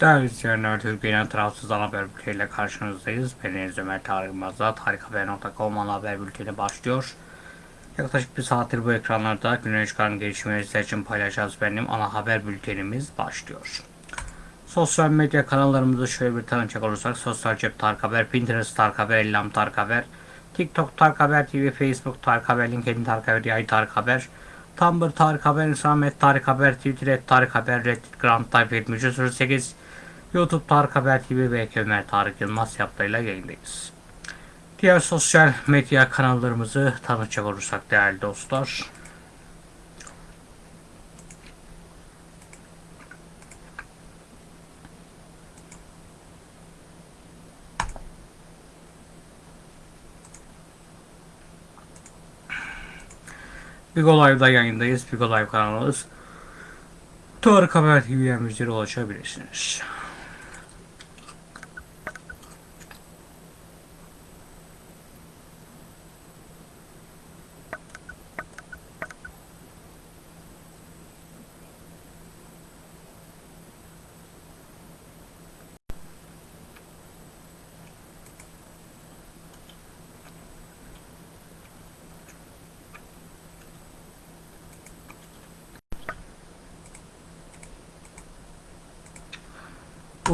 Değerli izleyenler, Türkiye'nin tarafsız ana haber bülteniyle karşınızdayız. Ben Deniz Ömer Tarık Mazda, tarikhaber.com ana haber bülteni başlıyor. Yaklaşık bir saattir bu ekranlarda günün çıkan gelişmeleri sizler için paylaşacağız benim ana haber bültenimiz başlıyor. Sosyal medya kanallarımızı şöyle bir tanıcak olursak Sosyal Cep Tarık Haber, Pinterest Tarık Haber, Ellam Tarık Haber, TikTok Tarık Haber TV, Facebook Tarık Haber, LinkedIn Tarık Haber, Yay Tarık Haber, Tumblr Tarık Haber, Instagram Tarık Haber, Twitter Tarık Haber, Reddit Grand Type 7308, YouTube Tarık Haber TV ve Ömer Tarık Yılmaz yaptığıyla yayındayız. Diğer sosyal medya kanallarımızı tanıtacak olursak değerli dostlar. Bigo Live'da yayındayız. Bigo Live kanalımız. Tarık Haber TV'ye ulaşabilirsiniz.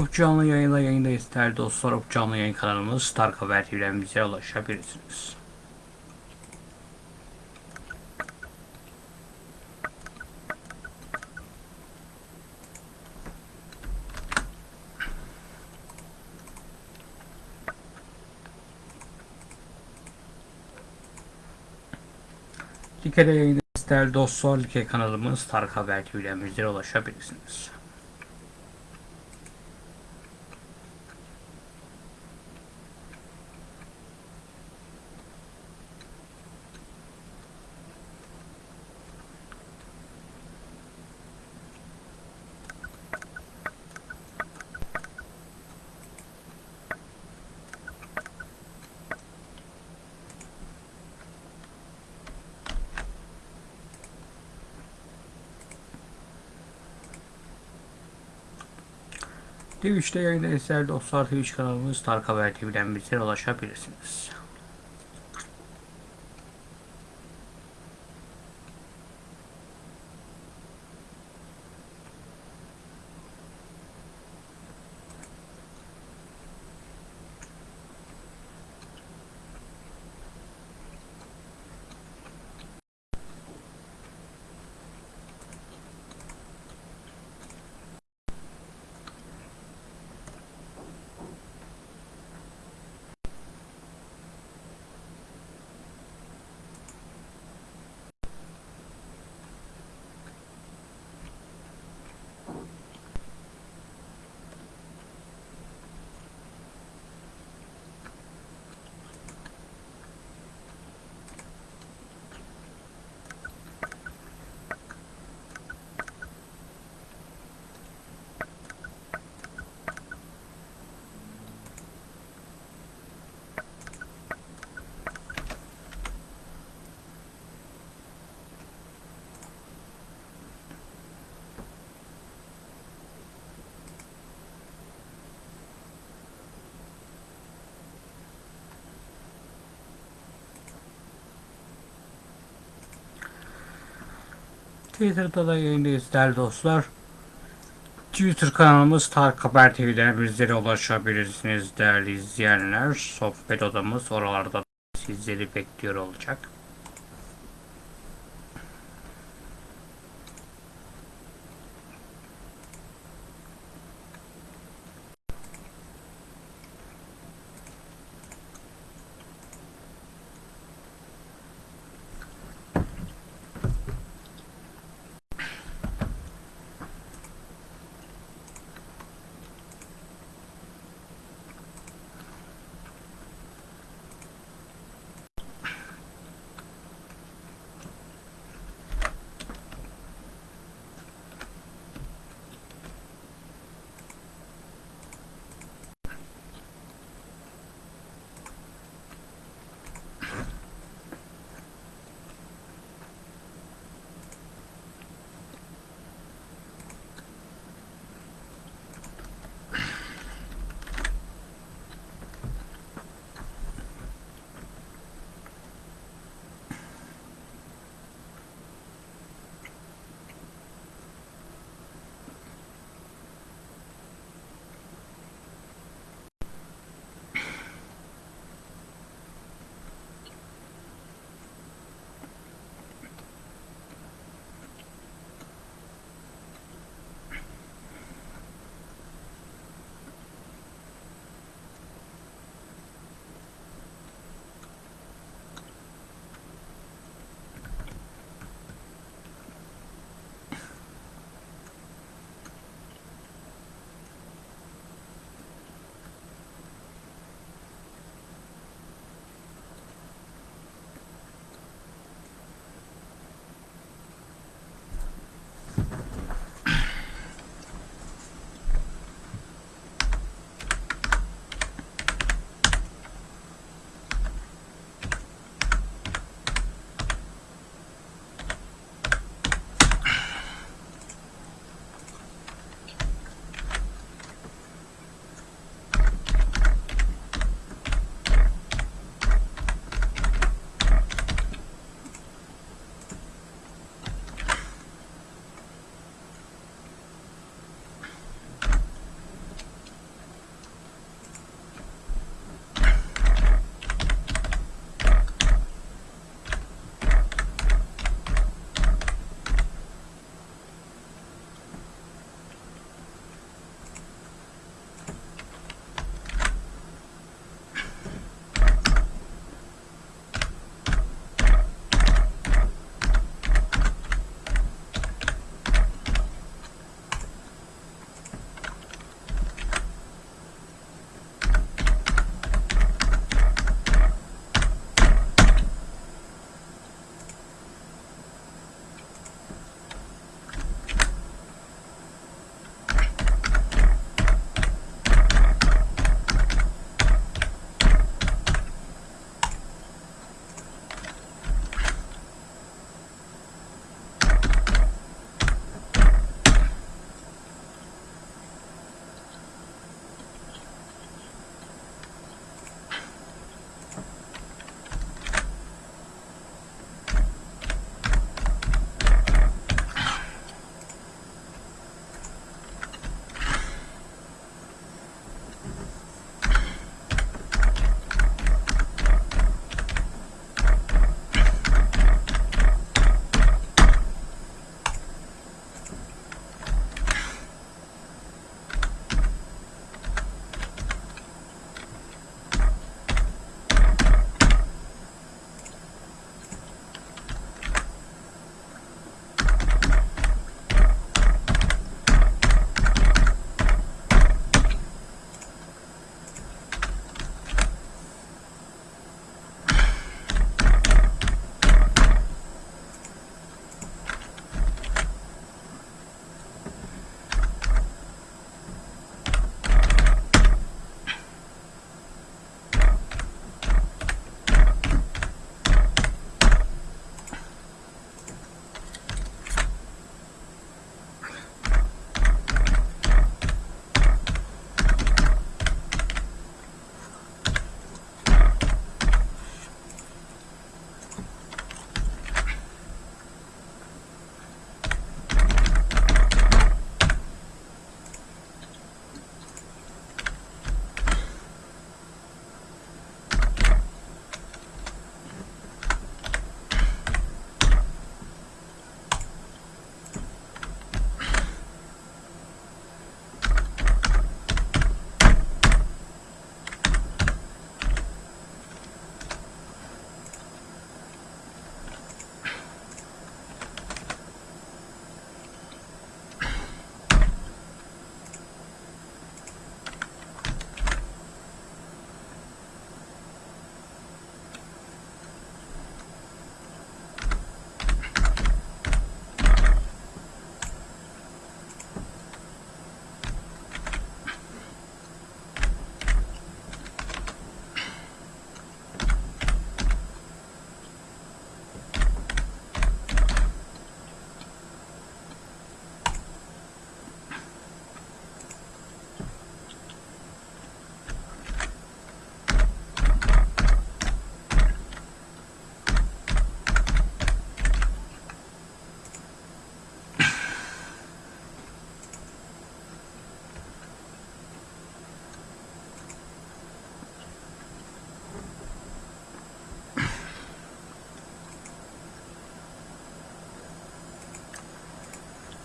Ufuk Canlı yayında yayındayız değerli dostlar. Ufuk Canlı yayın kanalımız Haber TV'den bize ulaşabilirsiniz. Like'de yayındayız değerli dostlar. Like kanalımız Haber TV'den bize ulaşabilirsiniz. Twitch'te yayındayız değerli dostlar. Twitch kanalımız Tarık Haber TV'den bize ulaşabilirsiniz. Twitter'da da yayındayız değerli dostlar. Twitter kanalımız Tarık Haber TV'den bizlere ulaşabilirsiniz değerli izleyenler. Sohbet odamız oralarda sizleri bekliyor olacak.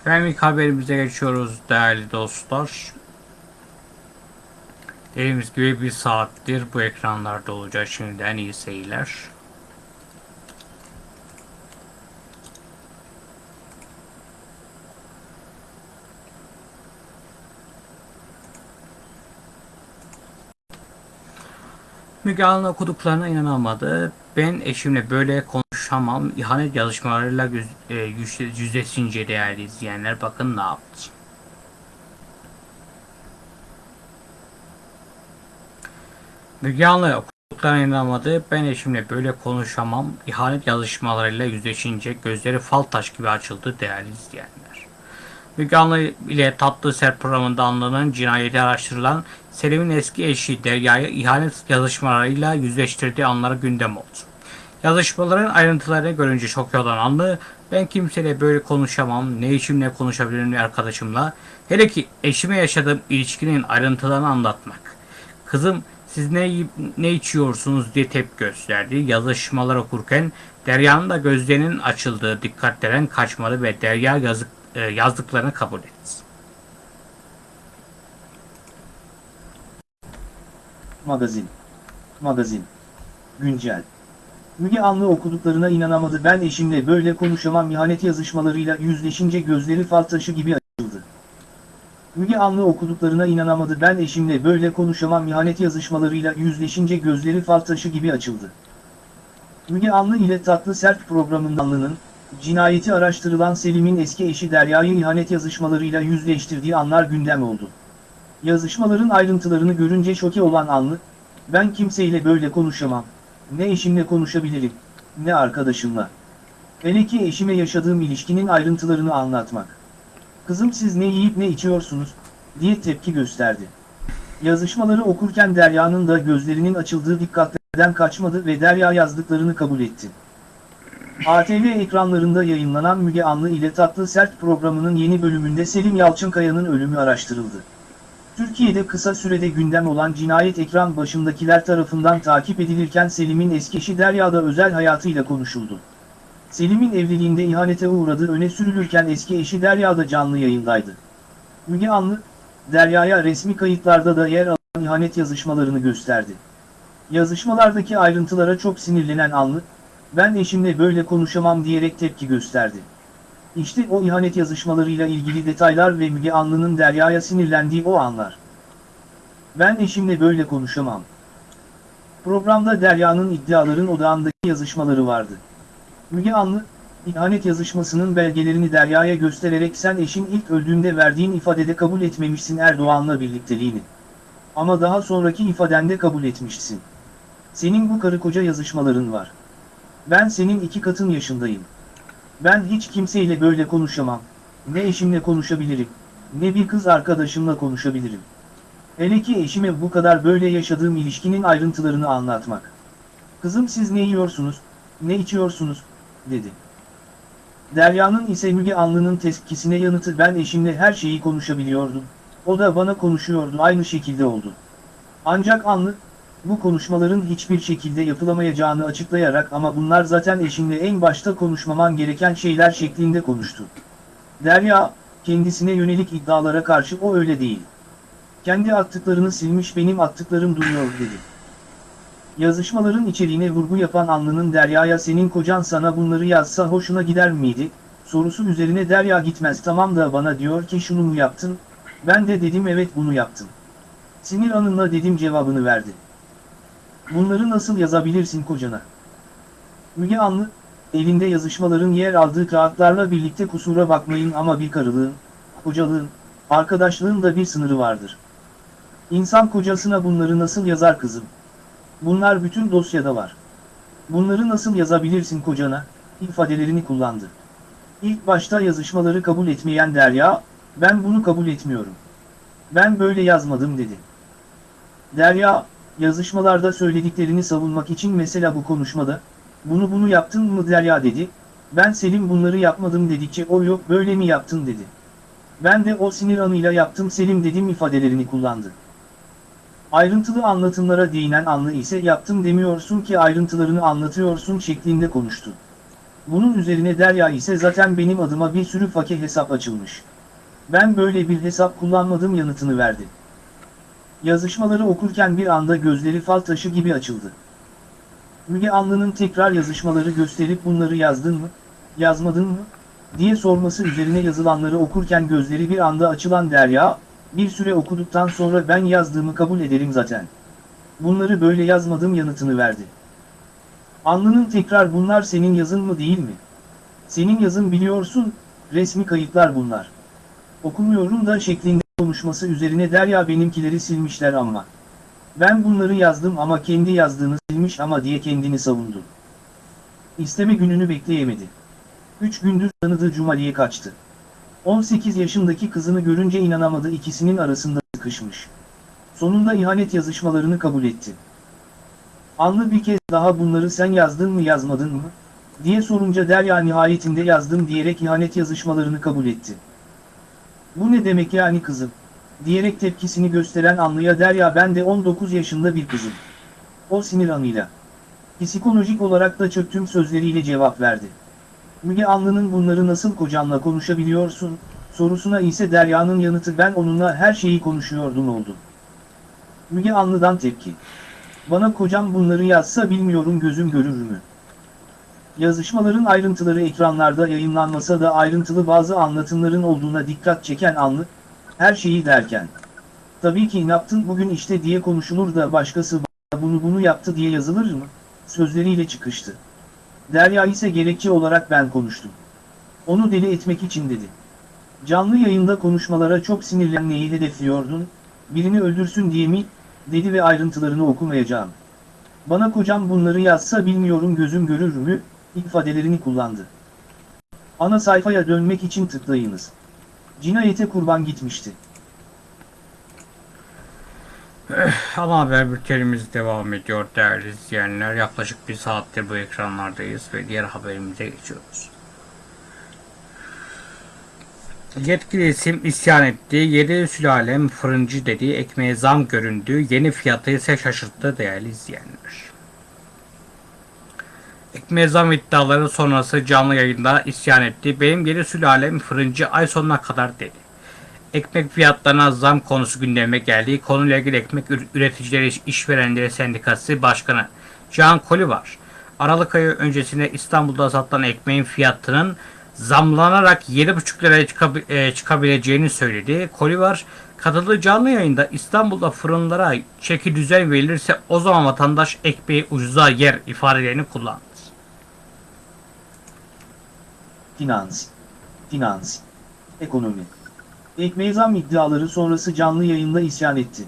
Efendim ilk haberimize geçiyoruz değerli dostlar. Dediğimiz gibi bir saattir bu ekranlarda olacak şimdiden iyi seyirler. Müge Anlı okuduklarına inanamadı. Ben eşimle böyle konuşamam. İhanet yazışmalarıyla yüz, e, yüz, yüzleşince değerli izleyenler bakın ne yaptı. Müge Anlı okuduklarına inanamadı. Ben eşimle böyle konuşamam. İhanet yazışmalarıyla yüzleşince gözleri fal taş gibi açıldı değerli izleyenler. Müge ile Tatlı Ser programında anlanan cinayeti araştırılan Selim'in eski eşi Derya'yı ihanet yazışmalarıyla yüzleştirdiği anları gündem oldu. Yazışmaların ayrıntılarını görünce şok olan Anlı, ben kimseyle böyle konuşamam, ne eşimle konuşabilirim arkadaşımla, hele ki eşime yaşadığım ilişkinin ayrıntılarını anlatmak. Kızım siz ne ne içiyorsunuz diye tepki gösterdi. Yazışmalar okurken Derya'nın da gözlerinin açıldığı dikkatlenen kaçmadı ve Derya yazık, e, yazdıklarını kabul etti. Magazin. Magazin. Güncel. Müge Anlı okuduklarına inanamadı ben eşimle böyle konuşamam ihanet yazışmalarıyla yüzleşince gözleri fal taşı gibi açıldı. Müge Anlı okuduklarına inanamadı ben eşimle böyle konuşamam ihanet yazışmalarıyla yüzleşince gözleri fal taşı gibi açıldı. Müge Anlı ile Tatlı Sert programında cinayeti araştırılan Selim'in eski eşi Derya'yı ihanet yazışmalarıyla yüzleştirdiği anlar gündem oldu. Yazışmaların ayrıntılarını görünce şoke olan Anlı, ben kimseyle böyle konuşamam, ne eşimle konuşabilirim, ne arkadaşımla. Hele ki eşime yaşadığım ilişkinin ayrıntılarını anlatmak. Kızım siz ne yiyip ne içiyorsunuz, diye tepki gösterdi. Yazışmaları okurken Derya'nın da gözlerinin açıldığı dikkatlerden kaçmadı ve Derya yazdıklarını kabul etti. ATV ekranlarında yayınlanan Müge Anlı ile Tatlı Sert programının yeni bölümünde Selim Yalçınkaya'nın ölümü araştırıldı. Türkiye'de kısa sürede gündem olan cinayet ekran başındakiler tarafından takip edilirken Selim'in eski eşi Derya'da özel hayatıyla konuşuldu. Selim'in evliliğinde ihanete uğradığı öne sürülürken eski eşi Derya'da canlı yayındaydı. Müge Anlı, Derya'ya resmi kayıtlarda da yer alan ihanet yazışmalarını gösterdi. Yazışmalardaki ayrıntılara çok sinirlenen Anlı, ben eşimle böyle konuşamam diyerek tepki gösterdi. İşte o ihanet yazışmalarıyla ilgili detaylar ve Müge Anlı'nın Derya'ya sinirlendiği o anlar. Ben eşimle böyle konuşamam. Programda Derya'nın iddiaların odağındaki yazışmaları vardı. Müge Anlı, ihanet yazışmasının belgelerini Derya'ya göstererek sen eşin ilk öldüğünde verdiğin ifadede kabul etmemişsin Erdoğan'la birlikteliğini. Ama daha sonraki ifadende kabul etmişsin. Senin bu karı koca yazışmaların var. Ben senin iki katın yaşındayım. Ben hiç kimseyle böyle konuşamam. Ne eşimle konuşabilirim, ne bir kız arkadaşımla konuşabilirim. Hele ki eşime bu kadar böyle yaşadığım ilişkinin ayrıntılarını anlatmak. Kızım siz ne yiyorsunuz, ne içiyorsunuz, dedi. Derya'nın ise Müge Anlı'nın tepkisine yanıtı ben eşimle her şeyi konuşabiliyordum. O da bana konuşuyordu aynı şekilde oldu. Ancak Anlı, bu konuşmaların hiçbir şekilde yapılamayacağını açıklayarak ama bunlar zaten eşimle en başta konuşmaman gereken şeyler şeklinde konuştu. Derya, kendisine yönelik iddialara karşı o öyle değil. Kendi attıklarını silmiş benim attıklarım duruyor dedi. Yazışmaların içeriğine vurgu yapan Anlı'nın Derya'ya senin kocan sana bunları yazsa hoşuna gider miydi? Sorusu üzerine Derya gitmez tamam da bana diyor ki şunu mu yaptın? Ben de dedim evet bunu yaptım. Sinir anınla dedim cevabını verdi. Bunları nasıl yazabilirsin kocana? Müge Anlı, elinde yazışmaların yer aldığı kağıtlarla birlikte kusura bakmayın ama bir karılığın, kocalığın, arkadaşlığın da bir sınırı vardır. İnsan kocasına bunları nasıl yazar kızım? Bunlar bütün dosyada var. Bunları nasıl yazabilirsin kocana, ifadelerini kullandı. İlk başta yazışmaları kabul etmeyen Derya, ben bunu kabul etmiyorum. Ben böyle yazmadım dedi. Derya, yazışmalarda söylediklerini savunmak için mesela bu konuşmada, bunu bunu yaptın mı Derya dedi, ben Selim bunları yapmadım dedikçe o yok böyle mi yaptın dedi. Ben de o sinir anıyla yaptım Selim dedim ifadelerini kullandı. Ayrıntılı anlatımlara değinen Anlı ise yaptım demiyorsun ki ayrıntılarını anlatıyorsun şeklinde konuştu. Bunun üzerine Derya ise zaten benim adıma bir sürü fake hesap açılmış. Ben böyle bir hesap kullanmadım yanıtını verdi. Yazışmaları okurken bir anda gözleri fal taşı gibi açıldı. Müge Anlı'nın tekrar yazışmaları gösterip bunları yazdın mı, yazmadın mı, diye sorması üzerine yazılanları okurken gözleri bir anda açılan Derya, bir süre okuduktan sonra ben yazdığımı kabul ederim zaten. Bunları böyle yazmadım yanıtını verdi. Anlı'nın tekrar bunlar senin yazın mı değil mi? Senin yazın biliyorsun, resmi kayıtlar bunlar. Okumuyorum da şeklinde konuşması üzerine Derya benimkileri silmişler ama. Ben bunları yazdım ama kendi yazdığını silmiş ama diye kendini savundu. İsteme gününü bekleyemedi. Üç gündür tanıdığı Cumali'ye kaçtı. 18 yaşındaki kızını görünce inanamadı ikisinin arasında sıkışmış. Sonunda ihanet yazışmalarını kabul etti. Anlı bir kez daha bunları sen yazdın mı yazmadın mı? diye sorunca Derya nihayetinde yazdım diyerek ihanet yazışmalarını kabul etti. Bu ne demek yani kızım? diyerek tepkisini gösteren Anlı'ya Derya ben de 19 yaşında bir kızım. O sinir anıyla. Psikolojik olarak da çöktüm sözleriyle cevap verdi. Müge Anlı'nın bunları nasıl kocanla konuşabiliyorsun, sorusuna ise Derya'nın yanıtı ben onunla her şeyi konuşuyordum oldu. Müge Anlı'dan tepki. Bana kocam bunları yazsa bilmiyorum gözüm görür mü? Yazışmaların ayrıntıları ekranlarda yayınlanmasa da ayrıntılı bazı anlatımların olduğuna dikkat çeken Anlı, her şeyi derken. Tabii ki ne yaptın bugün işte diye konuşulur da başkası bunu bunu yaptı diye yazılır mı? Sözleriyle çıkıştı. Derya ise gerekçe olarak ben konuştum. Onu deli etmek için dedi. Canlı yayında konuşmalara çok sinirlenmeyi hedefliyordun, birini öldürsün diye mi, dedi ve ayrıntılarını okumayacağım. Bana kocam bunları yazsa bilmiyorum gözüm görür mü, ifadelerini kullandı. Ana sayfaya dönmek için tıklayınız. Cinayete kurban gitmişti. Ana haber bültenimiz devam ediyor değerli izleyenler. Yaklaşık bir saattir bu ekranlardayız ve diğer haberimize geçiyoruz. Yetkili isim isyan etti. Yedi sülalem fırıncı dediği ekmeğe zam göründü. Yeni fiyatı ise şaşırttı değerli izleyenler. Ekmeğe zam iddiaları sonrası canlı yayında isyan etti. Benim yedi sülalem fırıncı ay sonuna kadar dedi. Ekmek fiyatlarına zam konusu gündeme geldi. Konuyla ilgili Ekmek Ür- Üreticileri İşverenleri Sendikası Başkanı Can Koli var. Aralık ayı öncesinde İstanbul'da satılan ekmeğin fiyatının zamlanarak 7,5 liraya çıkabi- e, çıkabileceğini söyledi. Koli var. Katıldığı canlı yayında İstanbul'da fırınlara çeki düzen verilirse o zaman vatandaş ekmeği ucuza yer ifadelerini kullandı. Finans. Finans. Ekonomi. Ekmeğe zam iddiaları sonrası canlı yayında isyan etti.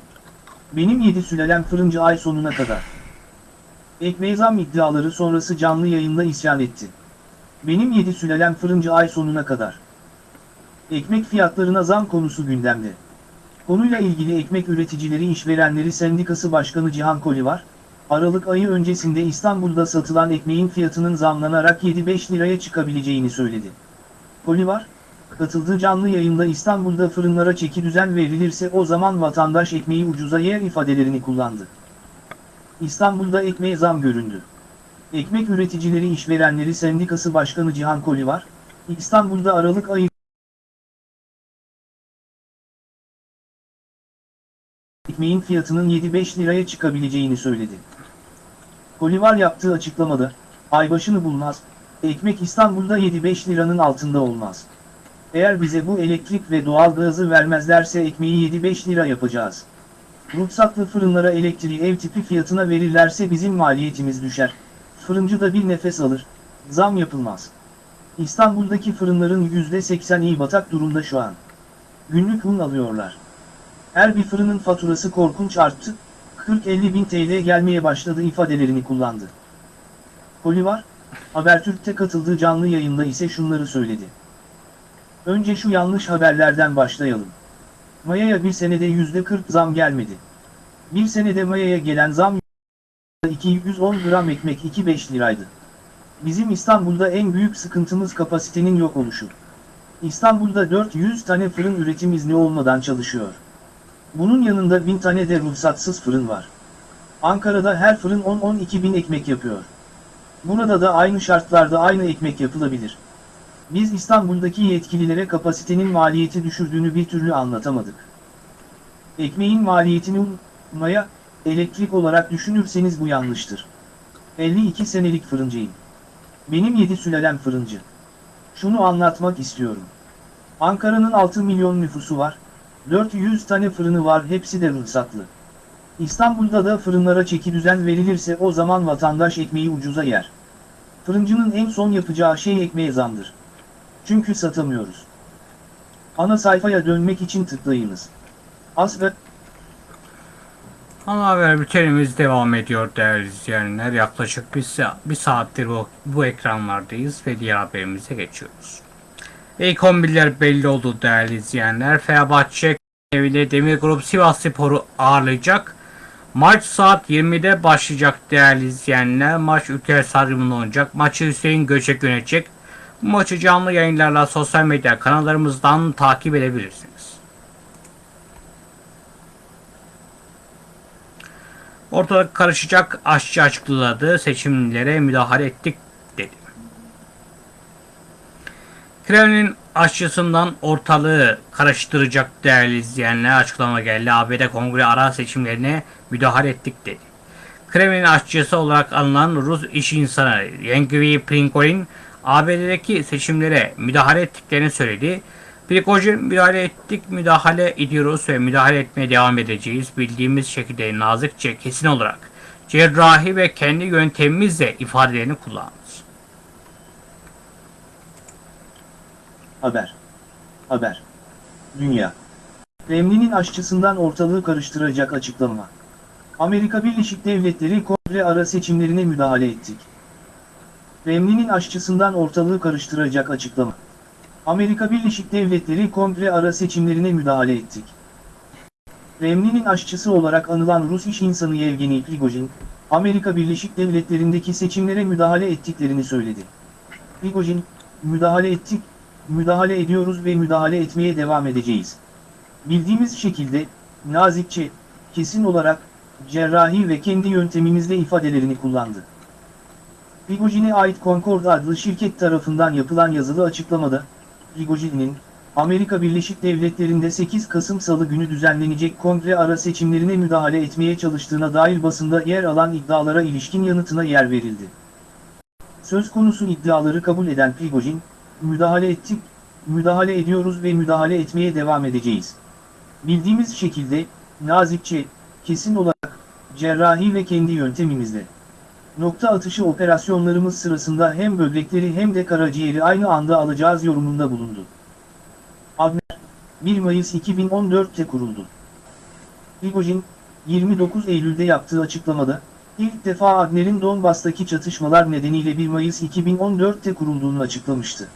Benim yedi sülalem fırıncı ay sonuna kadar. Ekmeğe zam iddiaları sonrası canlı yayında isyan etti. Benim yedi sülalem fırıncı ay sonuna kadar. Ekmek fiyatlarına zam konusu gündemde. Konuyla ilgili Ekmek Üreticileri İşverenleri Sendikası Başkanı Cihan Koli var. Aralık ayı öncesinde İstanbul'da satılan ekmeğin fiyatının zamlanarak 7-5 liraya çıkabileceğini söyledi. Koli var, katıldığı canlı yayında İstanbul'da fırınlara çeki düzen verilirse o zaman vatandaş ekmeği ucuza yer ifadelerini kullandı. İstanbul'da ekmeğe zam göründü. Ekmek Üreticileri İşverenleri Sendikası Başkanı Cihan Koli var, İstanbul'da Aralık ayı ekmeğin fiyatının 7-5 liraya çıkabileceğini söyledi. Kolivar yaptığı açıklamada, ay başını bulmaz, ekmek İstanbul'da 7-5 liranın altında olmaz. Eğer bize bu elektrik ve doğalgazı vermezlerse ekmeği 7-5 lira yapacağız. Ruhsatlı fırınlara elektriği ev tipi fiyatına verirlerse bizim maliyetimiz düşer. Fırıncı da bir nefes alır, zam yapılmaz. İstanbul'daki fırınların %80'i batak durumda şu an. Günlük un alıyorlar. Her bir fırının faturası korkunç arttı, 40-50 bin TL gelmeye başladı ifadelerini kullandı. Kolivar, Habertürk'te katıldığı canlı yayında ise şunları söyledi. Önce şu yanlış haberlerden başlayalım. Maya'ya bir senede %40 zam gelmedi. Bir senede Maya'ya gelen zam 210 gram ekmek 2,5 liraydı. Bizim İstanbul'da en büyük sıkıntımız kapasitenin yok oluşu. İstanbul'da 400 tane fırın üretim izni olmadan çalışıyor. Bunun yanında 1000 tane de ruhsatsız fırın var. Ankara'da her fırın 10-12 bin ekmek yapıyor. Burada da aynı şartlarda aynı ekmek yapılabilir. Biz İstanbul'daki yetkililere kapasitenin maliyeti düşürdüğünü bir türlü anlatamadık. Ekmeğin maliyetini un, maya, elektrik olarak düşünürseniz bu yanlıştır. 52 senelik fırıncıyım. Benim 7 sülalem fırıncı. Şunu anlatmak istiyorum. Ankara'nın 6 milyon nüfusu var, 400 tane fırını var hepsi de ruhsatlı. İstanbul'da da fırınlara çeki düzen verilirse o zaman vatandaş ekmeği ucuza yer. Fırıncının en son yapacağı şey ekmeğe zamdır. Çünkü satamıyoruz. Ana sayfaya dönmek için tıklayınız. As ve Ana haber bültenimiz devam ediyor değerli izleyenler. Yaklaşık bir, sa- bir saattir bu, bu ekranlardayız ve diğer haberimize geçiyoruz. İlk 11'ler belli oldu değerli izleyenler. Fenerbahçe evinde Demir Grup Sivas Spor'u ağırlayacak. Maç saat 20'de başlayacak değerli izleyenler. Maç ülke stadyumunda oynayacak. Maçı Hüseyin Göçek yönetecek. Bu maçı canlı yayınlarla sosyal medya kanallarımızdan takip edebilirsiniz. Ortalık karışacak aşçı açıkladı. Seçimlere müdahale ettik dedi. Kremlin aşçısından ortalığı karıştıracak değerli izleyenler açıklama geldi. ABD kongre ara seçimlerine müdahale ettik dedi. Kremlin aşçısı olarak anılan Rus iş insanı Yevgeny Prigozhin ABD'deki seçimlere müdahale ettiklerini söyledi. Prigozhin müdahale ettik, müdahale ediyoruz ve müdahale etmeye devam edeceğiz. Bildiğimiz şekilde nazikçe, kesin olarak cerrahi ve kendi yöntemimizle ifadelerini kullandı. Haber. Haber. Dünya. Kremlin'in aşçısından ortalığı karıştıracak açıklama. Amerika Birleşik Devletleri kongre ara seçimlerine müdahale ettik. Kremlin'in aşçısından ortalığı karıştıracak açıklama. Amerika Birleşik Devletleri kongre ara seçimlerine müdahale ettik. Kremlin'in aşçısı olarak anılan Rus iş insanı Yevgeny Prigozhin, Amerika Birleşik Devletleri'ndeki seçimlere müdahale ettiklerini söyledi. Prigozhin, müdahale ettik, müdahale ediyoruz ve müdahale etmeye devam edeceğiz. Bildiğimiz şekilde, nazikçe, kesin olarak, cerrahi ve kendi yöntemimizle ifadelerini kullandı. Prigojin'e ait Concord adlı şirket tarafından yapılan yazılı açıklamada, Prigojin'in, Amerika Birleşik Devletleri'nde 8 Kasım Salı günü düzenlenecek kongre ara seçimlerine müdahale etmeye çalıştığına dair basında yer alan iddialara ilişkin yanıtına yer verildi. Söz konusu iddiaları kabul eden Prigojin, müdahale ettik, müdahale ediyoruz ve müdahale etmeye devam edeceğiz. Bildiğimiz şekilde, nazikçe, kesin olarak, cerrahi ve kendi yöntemimizle. Nokta atışı operasyonlarımız sırasında hem böbrekleri hem de karaciğeri aynı anda alacağız yorumunda bulundu. Abner, 1 Mayıs 2014'te kuruldu. Prigojin, 29 Eylül'de yaptığı açıklamada, ilk defa Agner'in Donbas'taki çatışmalar nedeniyle 1 Mayıs 2014'te kurulduğunu açıklamıştı.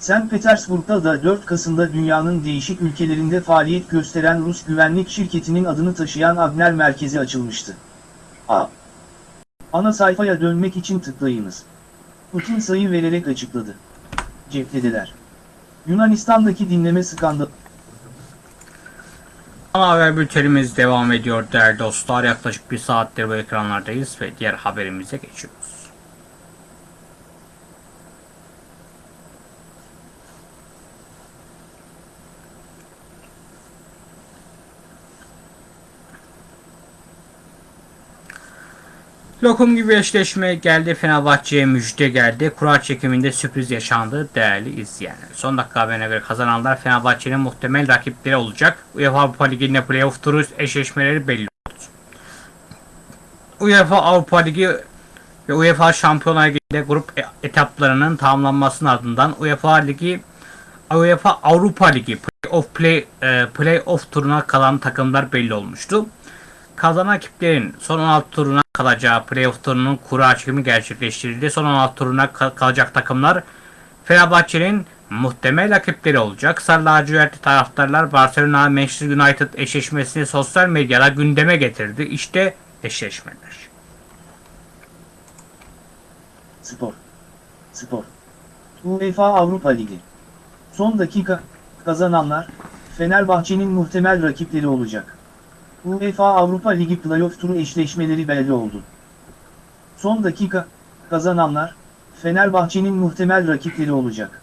St. Petersburg'da da 4 Kasım'da dünyanın değişik ülkelerinde faaliyet gösteren Rus güvenlik şirketinin adını taşıyan Agner merkezi açılmıştı. A. Ana sayfaya dönmek için tıklayınız. Putin sayı vererek açıkladı. Cephedeler. Yunanistan'daki dinleme skandalı. Ana haber bültenimiz devam ediyor değerli dostlar. Yaklaşık bir saattir bu ekranlardayız ve diğer haberimize geçiyoruz. Lokum gibi eşleşme geldi. Fenerbahçe'ye müjde geldi. Kura çekiminde sürpriz yaşandı değerli izleyenler. Son dakika haberine göre kazananlar Fenerbahçe'nin muhtemel rakipleri olacak. UEFA Avrupa Ligi'nde playoff turu eşleşmeleri belli oldu. UEFA Avrupa Ligi ve UEFA Şampiyonlar Ligi'nde grup e- etaplarının tamamlanmasının ardından UEFA Ligi UEFA Avrupa Ligi Playoff Play e, Playoff turuna kalan takımlar belli olmuştu. Kazanan ekiplerin son 16 turuna kalacağı playoff turunun kura çekimi gerçekleştirildi. Son 16 turuna ka- kalacak takımlar Fenerbahçe'nin muhtemel rakipleri olacak. Sarı lacivertli taraftarlar Barcelona Manchester United eşleşmesini sosyal medyada gündeme getirdi. İşte eşleşmeler. Spor. Spor. UEFA Avrupa Ligi. Son dakika, kazananlar, Fenerbahçe'nin muhtemel rakipleri olacak. UEFA Avrupa Ligi playoff turu eşleşmeleri belli oldu. Son dakika, Kazananlar, Fenerbahçe'nin muhtemel rakipleri olacak.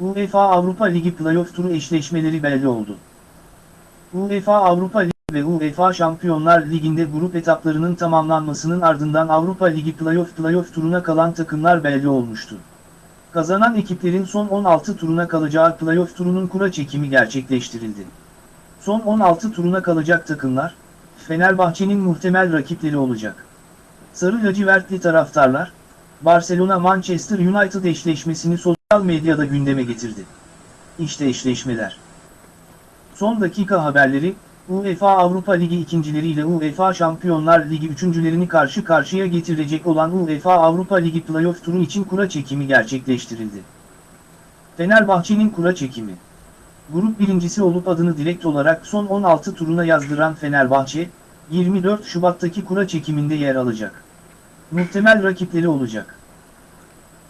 UEFA Avrupa Ligi playoff turu eşleşmeleri belli oldu. UEFA Avrupa Ligi ve UEFA Şampiyonlar Ligi'nde grup etaplarının tamamlanmasının ardından Avrupa Ligi playoff playoff turuna kalan takımlar belli olmuştu. Kazanan ekiplerin son 16 turuna kalacağı playoff turunun kura çekimi gerçekleştirildi. Son 16 turuna kalacak takımlar, Fenerbahçe'nin muhtemel rakipleri olacak. Sarı lacivertli taraftarlar, Barcelona-Manchester United eşleşmesini sosyal medyada gündeme getirdi. İşte eşleşmeler. Son dakika haberleri, UEFA Avrupa Ligi ikincileri ile UEFA Şampiyonlar Ligi üçüncülerini karşı karşıya getirecek olan UEFA Avrupa Ligi playoff turu için kura çekimi gerçekleştirildi. Fenerbahçe'nin kura çekimi. Grup birincisi olup adını direkt olarak son 16 turuna yazdıran Fenerbahçe, 24 Şubat'taki kura çekiminde yer alacak. Muhtemel rakipleri olacak.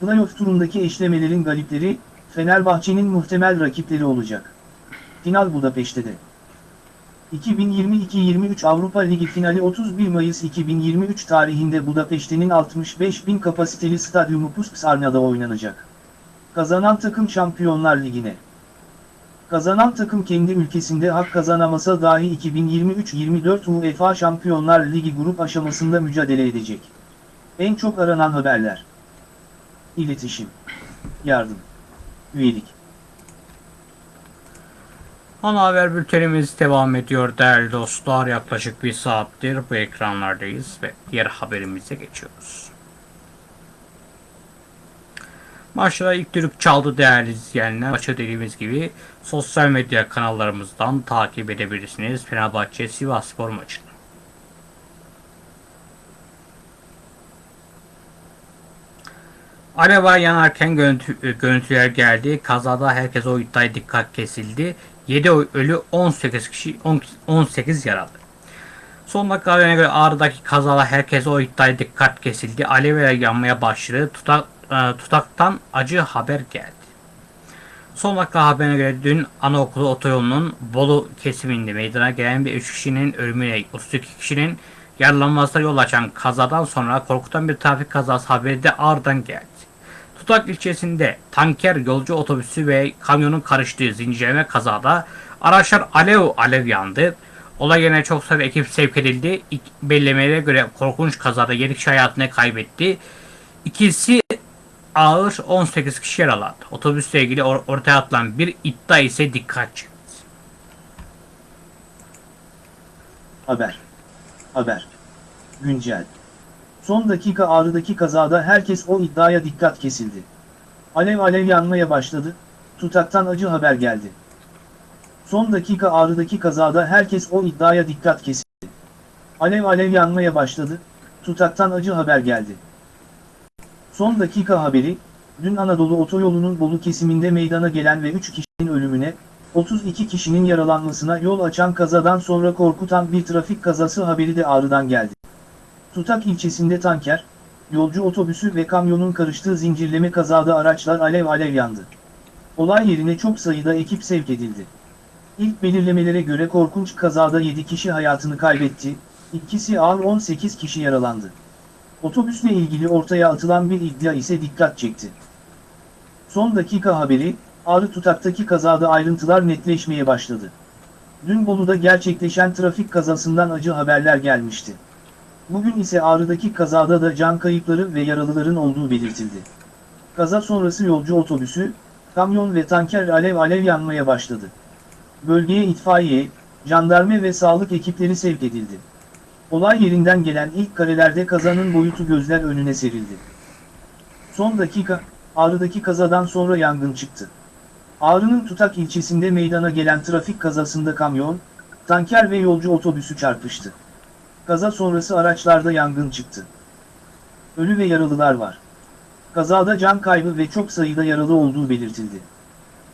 Playoff turundaki eşlemelerin galipleri, Fenerbahçe'nin muhtemel rakipleri olacak. Final Budapeşte'de. 2022-23 Avrupa Ligi finali 31 Mayıs 2023 tarihinde Budapeşte'nin 65 bin kapasiteli stadyumu Puskas-Arna'da oynanacak. Kazanan takım Şampiyonlar Ligi'ne. Kazanan takım kendi ülkesinde hak kazanamasa dahi 2023-24 UEFA Şampiyonlar Ligi grup aşamasında mücadele edecek. En çok aranan haberler. İletişim. Yardım. Üyelik. Ana haber bültenimiz devam ediyor değerli dostlar. Yaklaşık bir saattir bu ekranlardayız ve diğer haberimize geçiyoruz. Maçta ilk düdük çaldı değerli izleyenler. Maçı dediğimiz gibi sosyal medya kanallarımızdan takip edebilirsiniz. Fenerbahçe Sivas Spor maçını. Araba yanarken görüntü, görüntüler geldi. Kazada herkes o iddiaya dikkat kesildi. 7 ölü 18 kişi 10 18 yaralı. Son dakika haberine göre Ağrı'daki kazada herkes o iddiaya dikkat kesildi. Alevler yanmaya başladı. Tutak, e, tutaktan acı haber geldi. Son dakika haberine göre dün anaokulu otoyolunun Bolu kesiminde meydana gelen bir 3 kişinin ölümüne 32 kişinin yaralanmasına yol açan kazadan sonra korkutan bir trafik kazası haberi de Ağrı'dan geldi. Tutak ilçesinde tanker yolcu otobüsü ve kamyonun karıştığı zincirleme kazada araçlar alev alev yandı. Olay yerine çok sayıda ekip sevk edildi. İlk belirlemelere göre korkunç kazada 7 kişi hayatını kaybetti. İkisi ağır 18 kişi yaralandı. Otobüsle ilgili or- ortaya atılan bir iddia ise dikkat çekti. Haber. Haber. Güncel. Son dakika Ağrı'daki kazada herkes o iddiaya dikkat kesildi. Alev alev yanmaya başladı, tutaktan acı haber geldi. Son dakika Ağrı'daki kazada herkes o iddiaya dikkat kesildi. Alev alev yanmaya başladı, tutaktan acı haber geldi. Son dakika haberi, dün Anadolu otoyolunun Bolu kesiminde meydana gelen ve 3 kişinin ölümüne, 32 kişinin yaralanmasına yol açan kazadan sonra korkutan bir trafik kazası haberi de Ağrı'dan geldi. Tutak ilçesinde tanker, yolcu otobüsü ve kamyonun karıştığı zincirleme kazada araçlar alev alev yandı. Olay yerine çok sayıda ekip sevk edildi. İlk belirlemelere göre korkunç kazada 7 kişi hayatını kaybetti, ikisi ağır 18 kişi yaralandı. Otobüsle ilgili ortaya atılan bir iddia ise dikkat çekti. Son dakika haberi, Ağrı Tutak'taki kazada ayrıntılar netleşmeye başladı. Dün Bolu'da gerçekleşen trafik kazasından acı haberler gelmişti. Bugün ise Ağrı'daki kazada da can kayıpları ve yaralıların olduğu belirtildi. Kaza sonrası yolcu otobüsü, kamyon ve tanker alev alev yanmaya başladı. Bölgeye itfaiye, jandarma ve sağlık ekipleri sevk edildi. Olay yerinden gelen ilk karelerde kazanın boyutu gözler önüne serildi. Son dakika, Ağrı'daki kazadan sonra yangın çıktı. Ağrı'nın Tutak ilçesinde meydana gelen trafik kazasında kamyon, tanker ve yolcu otobüsü çarpıştı. Kaza sonrası araçlarda yangın çıktı. Ölü ve yaralılar var. Kazada can kaybı ve çok sayıda yaralı olduğu belirtildi.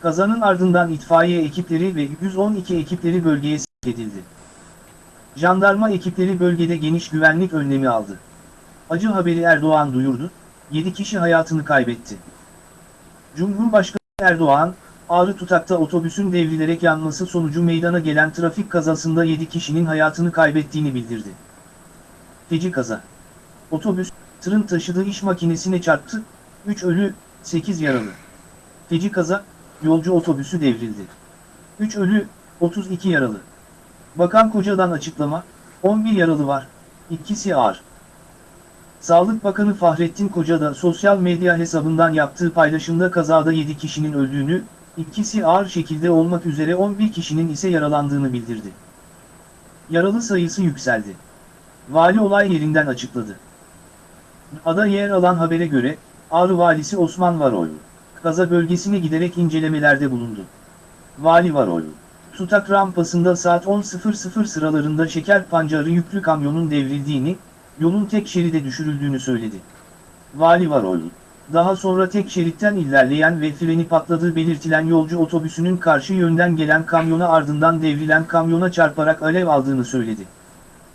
Kazanın ardından itfaiye ekipleri ve 112 ekipleri bölgeye sevk edildi. Jandarma ekipleri bölgede geniş güvenlik önlemi aldı. Acı haberi Erdoğan duyurdu, 7 kişi hayatını kaybetti. Cumhurbaşkanı Erdoğan, Ağrı Tutak'ta otobüsün devrilerek yanması sonucu meydana gelen trafik kazasında 7 kişinin hayatını kaybettiğini bildirdi. Feci kaza. Otobüs, tırın taşıdığı iş makinesine çarptı, 3 ölü, 8 yaralı. Feci kaza, yolcu otobüsü devrildi. 3 ölü, 32 yaralı. Bakan Koca'dan açıklama, 11 yaralı var, ikisi ağır. Sağlık Bakanı Fahrettin Koca da sosyal medya hesabından yaptığı paylaşımda kazada 7 kişinin öldüğünü, ikisi ağır şekilde olmak üzere 11 kişinin ise yaralandığını bildirdi. Yaralı sayısı yükseldi. Vali olay yerinden açıkladı. Ada yer alan habere göre, Ağrı Valisi Osman Varoğlu, kaza bölgesine giderek incelemelerde bulundu. Vali Varoğlu, Tutak rampasında saat 10.00 sıralarında şeker pancarı yüklü kamyonun devrildiğini, yolun tek şeride düşürüldüğünü söyledi. Vali Varoğlu, daha sonra tek şeritten ilerleyen ve freni patladığı belirtilen yolcu otobüsünün karşı yönden gelen kamyona ardından devrilen kamyona çarparak alev aldığını söyledi.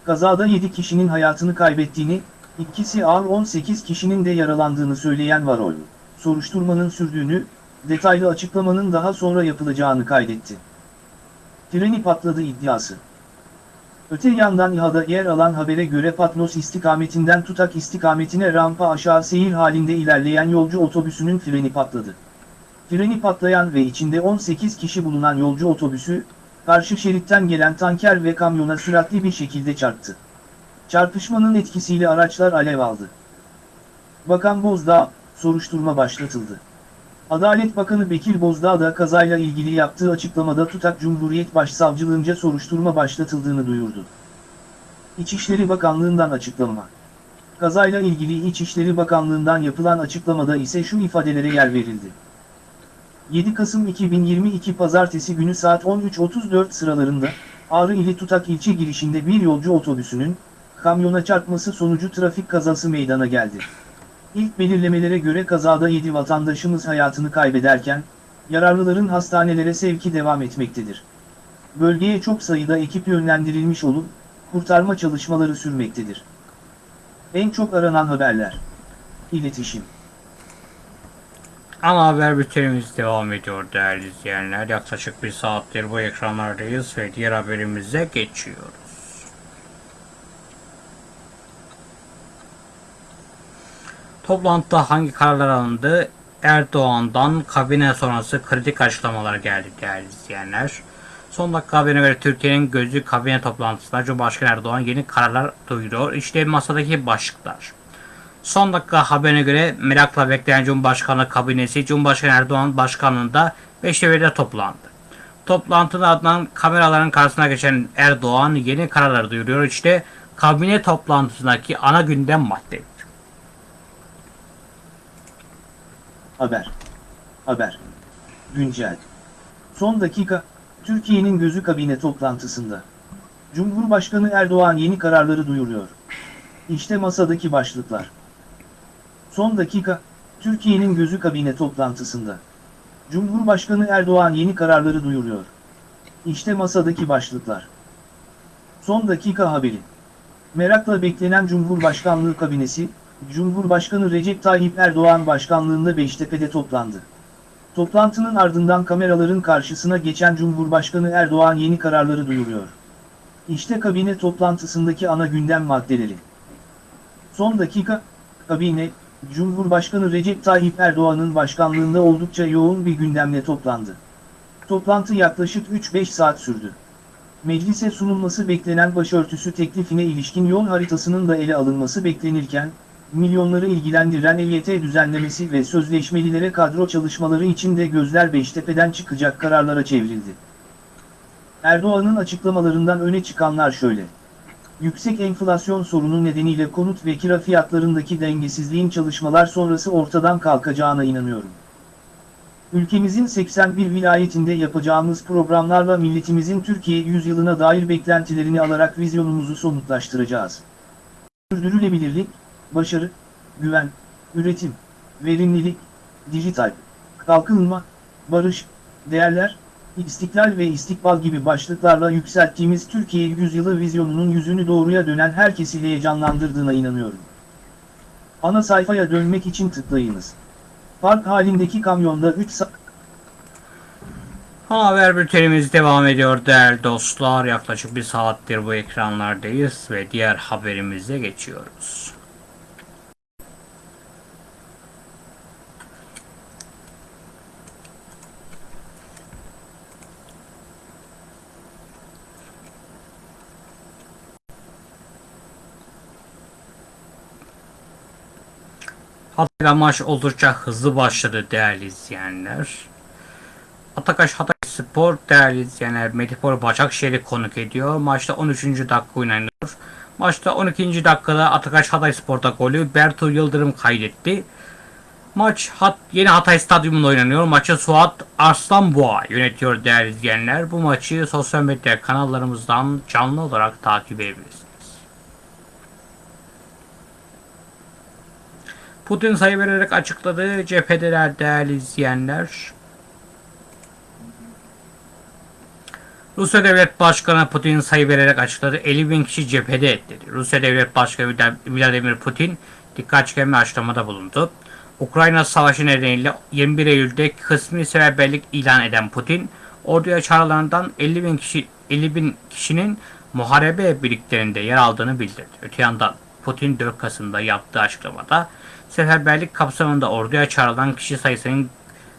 Kazada 7 kişinin hayatını kaybettiğini, ikisi ağır 18 kişinin de yaralandığını söyleyen Varoğlu, soruşturmanın sürdüğünü, detaylı açıklamanın daha sonra yapılacağını kaydetti. Freni patladı iddiası. Öte yandan İHA'da yer alan habere göre Patnos istikametinden Tutak istikametine rampa aşağı seyir halinde ilerleyen yolcu otobüsünün freni patladı. Freni patlayan ve içinde 18 kişi bulunan yolcu otobüsü, karşı şeritten gelen tanker ve kamyona süratli bir şekilde çarptı. Çarpışmanın etkisiyle araçlar alev aldı. Bakan Bozdağ, soruşturma başlatıldı. Adalet Bakanı Bekir Bozdağ da kazayla ilgili yaptığı açıklamada Tutak Cumhuriyet Başsavcılığınca soruşturma başlatıldığını duyurdu. İçişleri Bakanlığı'ndan açıklama. Kazayla ilgili İçişleri Bakanlığı'ndan yapılan açıklamada ise şu ifadelere yer verildi. 7 Kasım 2022 Pazartesi günü saat 13.34 sıralarında, Ağrı ili Tutak ilçe girişinde bir yolcu otobüsünün, kamyona çarpması sonucu trafik kazası meydana geldi. İlk belirlemelere göre kazada 7 vatandaşımız hayatını kaybederken, yararlıların hastanelere sevki devam etmektedir. Bölgeye çok sayıda ekip yönlendirilmiş olup, kurtarma çalışmaları sürmektedir. En çok aranan haberler. İletişim. Ana haber bültenimiz devam ediyor değerli izleyenler. Yaklaşık bir saattir bu ekranlardayız ve diğer haberimize geçiyoruz. Toplantıda hangi kararlar alındı? Erdoğan'dan kabine sonrası kritik açıklamalar geldi değerli izleyenler. Son dakika haberine göre Türkiye'nin gözü kabine toplantısında Cumhurbaşkanı Erdoğan yeni kararlar duyuruyor. İşte masadaki başlıklar. Son dakika haberine göre merakla beklenen Cumhurbaşkanı kabinesi Cumhurbaşkanı Erdoğan başkanlığında Beştepe'de toplandı. Toplantıda ardından kameraların karşısına geçen Erdoğan yeni kararlar duyuruyor. İşte kabine toplantısındaki ana gündem madde. Haber. Haber. Güncel. Son dakika, Türkiye'nin gözü kabine toplantısında. Cumhurbaşkanı Erdoğan yeni kararları duyuruyor. İşte masadaki başlıklar. Son dakika, Türkiye'nin gözü kabine toplantısında. Cumhurbaşkanı Erdoğan yeni kararları duyuruyor. İşte masadaki başlıklar. Son dakika haberi. Merakla beklenen Cumhurbaşkanlığı kabinesi, Cumhurbaşkanı Recep Tayyip Erdoğan başkanlığında Beştepe'de toplandı. Toplantının ardından kameraların karşısına geçen Cumhurbaşkanı Erdoğan yeni kararları duyuruyor. İşte kabine toplantısındaki ana gündem maddeleri. Son dakika, kabine, Cumhurbaşkanı Recep Tayyip Erdoğan'ın başkanlığında oldukça yoğun bir gündemle toplandı. Toplantı yaklaşık 3-5 saat sürdü. Meclise sunulması beklenen başörtüsü teklifine ilişkin yol haritasının da ele alınması beklenirken, milyonları ilgilendiren EYT düzenlemesi ve sözleşmelilere kadro çalışmaları için de gözler Beştepe'den çıkacak kararlara çevrildi. Erdoğan'ın açıklamalarından öne çıkanlar şöyle. Yüksek enflasyon sorunu nedeniyle konut ve kira fiyatlarındaki dengesizliğin çalışmalar sonrası ortadan kalkacağına inanıyorum. Ülkemizin 81 vilayetinde yapacağımız programlarla milletimizin Türkiye yüzyılına dair beklentilerini alarak vizyonumuzu somutlaştıracağız. Sürdürülebilirlik, başarı, güven, üretim, verimlilik, dijital, kalkınma, barış, değerler, istiklal ve istikbal gibi başlıklarla yükselttiğimiz Türkiye yüzyılı vizyonunun yüzünü doğruya dönen herkesi heyecanlandırdığına inanıyorum. Ana sayfaya dönmek için tıklayınız. Park halindeki kamyonda 3 saat... Ana haber bültenimiz devam ediyor değerli dostlar. Yaklaşık bir saattir bu ekranlardayız ve diğer haberimize geçiyoruz. Hatay'la maç oldukça hızlı başladı değerli izleyenler. Atakaş Hatay Spor değerli izleyenler Medipol Başakşehir'i konuk ediyor. Maçta 13. dakika oynanıyor. Maçta 12. dakikada Atakaş Hatay Spor'da golü Bertu Yıldırım kaydetti. Maç Hat yeni Hatay Stadyumunda oynanıyor. Maçı Suat Arslanboğa yönetiyor değerli izleyenler. Bu maçı sosyal medya kanallarımızdan canlı olarak takip edebilirsiniz. Putin sayı vererek açıkladı. Cephedeler değerli izleyenler. Rusya Devlet Başkanı Putin sayı vererek açıkladı. 50 bin kişi cephede dedi. Rusya Devlet Başkanı Vladimir Putin dikkat çeken açıklamada bulundu. Ukrayna Savaşı nedeniyle 21 Eylül'de kısmi seferberlik ilan eden Putin, orduya çağrılanlardan 50 bin kişi 50 bin kişinin muharebe birliklerinde yer aldığını bildirdi. Öte yandan Putin 4 Kasım'da yaptığı açıklamada seferberlik kapsamında orduya çağrılan kişi sayısının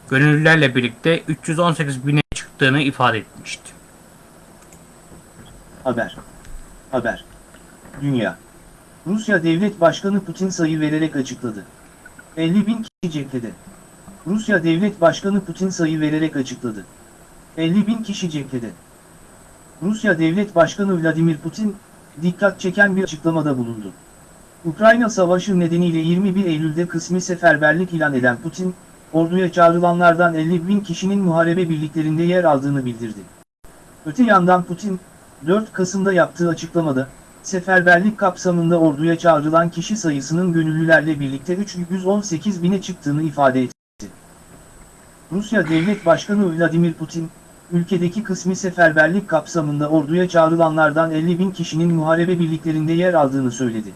gönüllülerle birlikte 318 bine çıktığını ifade etmişti. Haber. Haber. Dünya. Rusya Devlet Başkanı Putin sayı vererek açıkladı. 50 bin kişi cephede. Rusya Devlet Başkanı Putin sayı vererek açıkladı. 50 bin kişi cephede. Rusya Devlet Başkanı Vladimir Putin, dikkat çeken bir açıklamada bulundu. Ukrayna Savaşı nedeniyle 21 Eylül'de kısmi seferberlik ilan eden Putin, orduya çağrılanlardan 50 bin kişinin muharebe birliklerinde yer aldığını bildirdi. Öte yandan Putin, 4 Kasım'da yaptığı açıklamada, seferberlik kapsamında orduya çağrılan kişi sayısının gönüllülerle birlikte 318 bine çıktığını ifade etti. Rusya Devlet Başkanı Vladimir Putin, ülkedeki kısmi seferberlik kapsamında orduya çağrılanlardan 50 bin kişinin muharebe birliklerinde yer aldığını söyledi.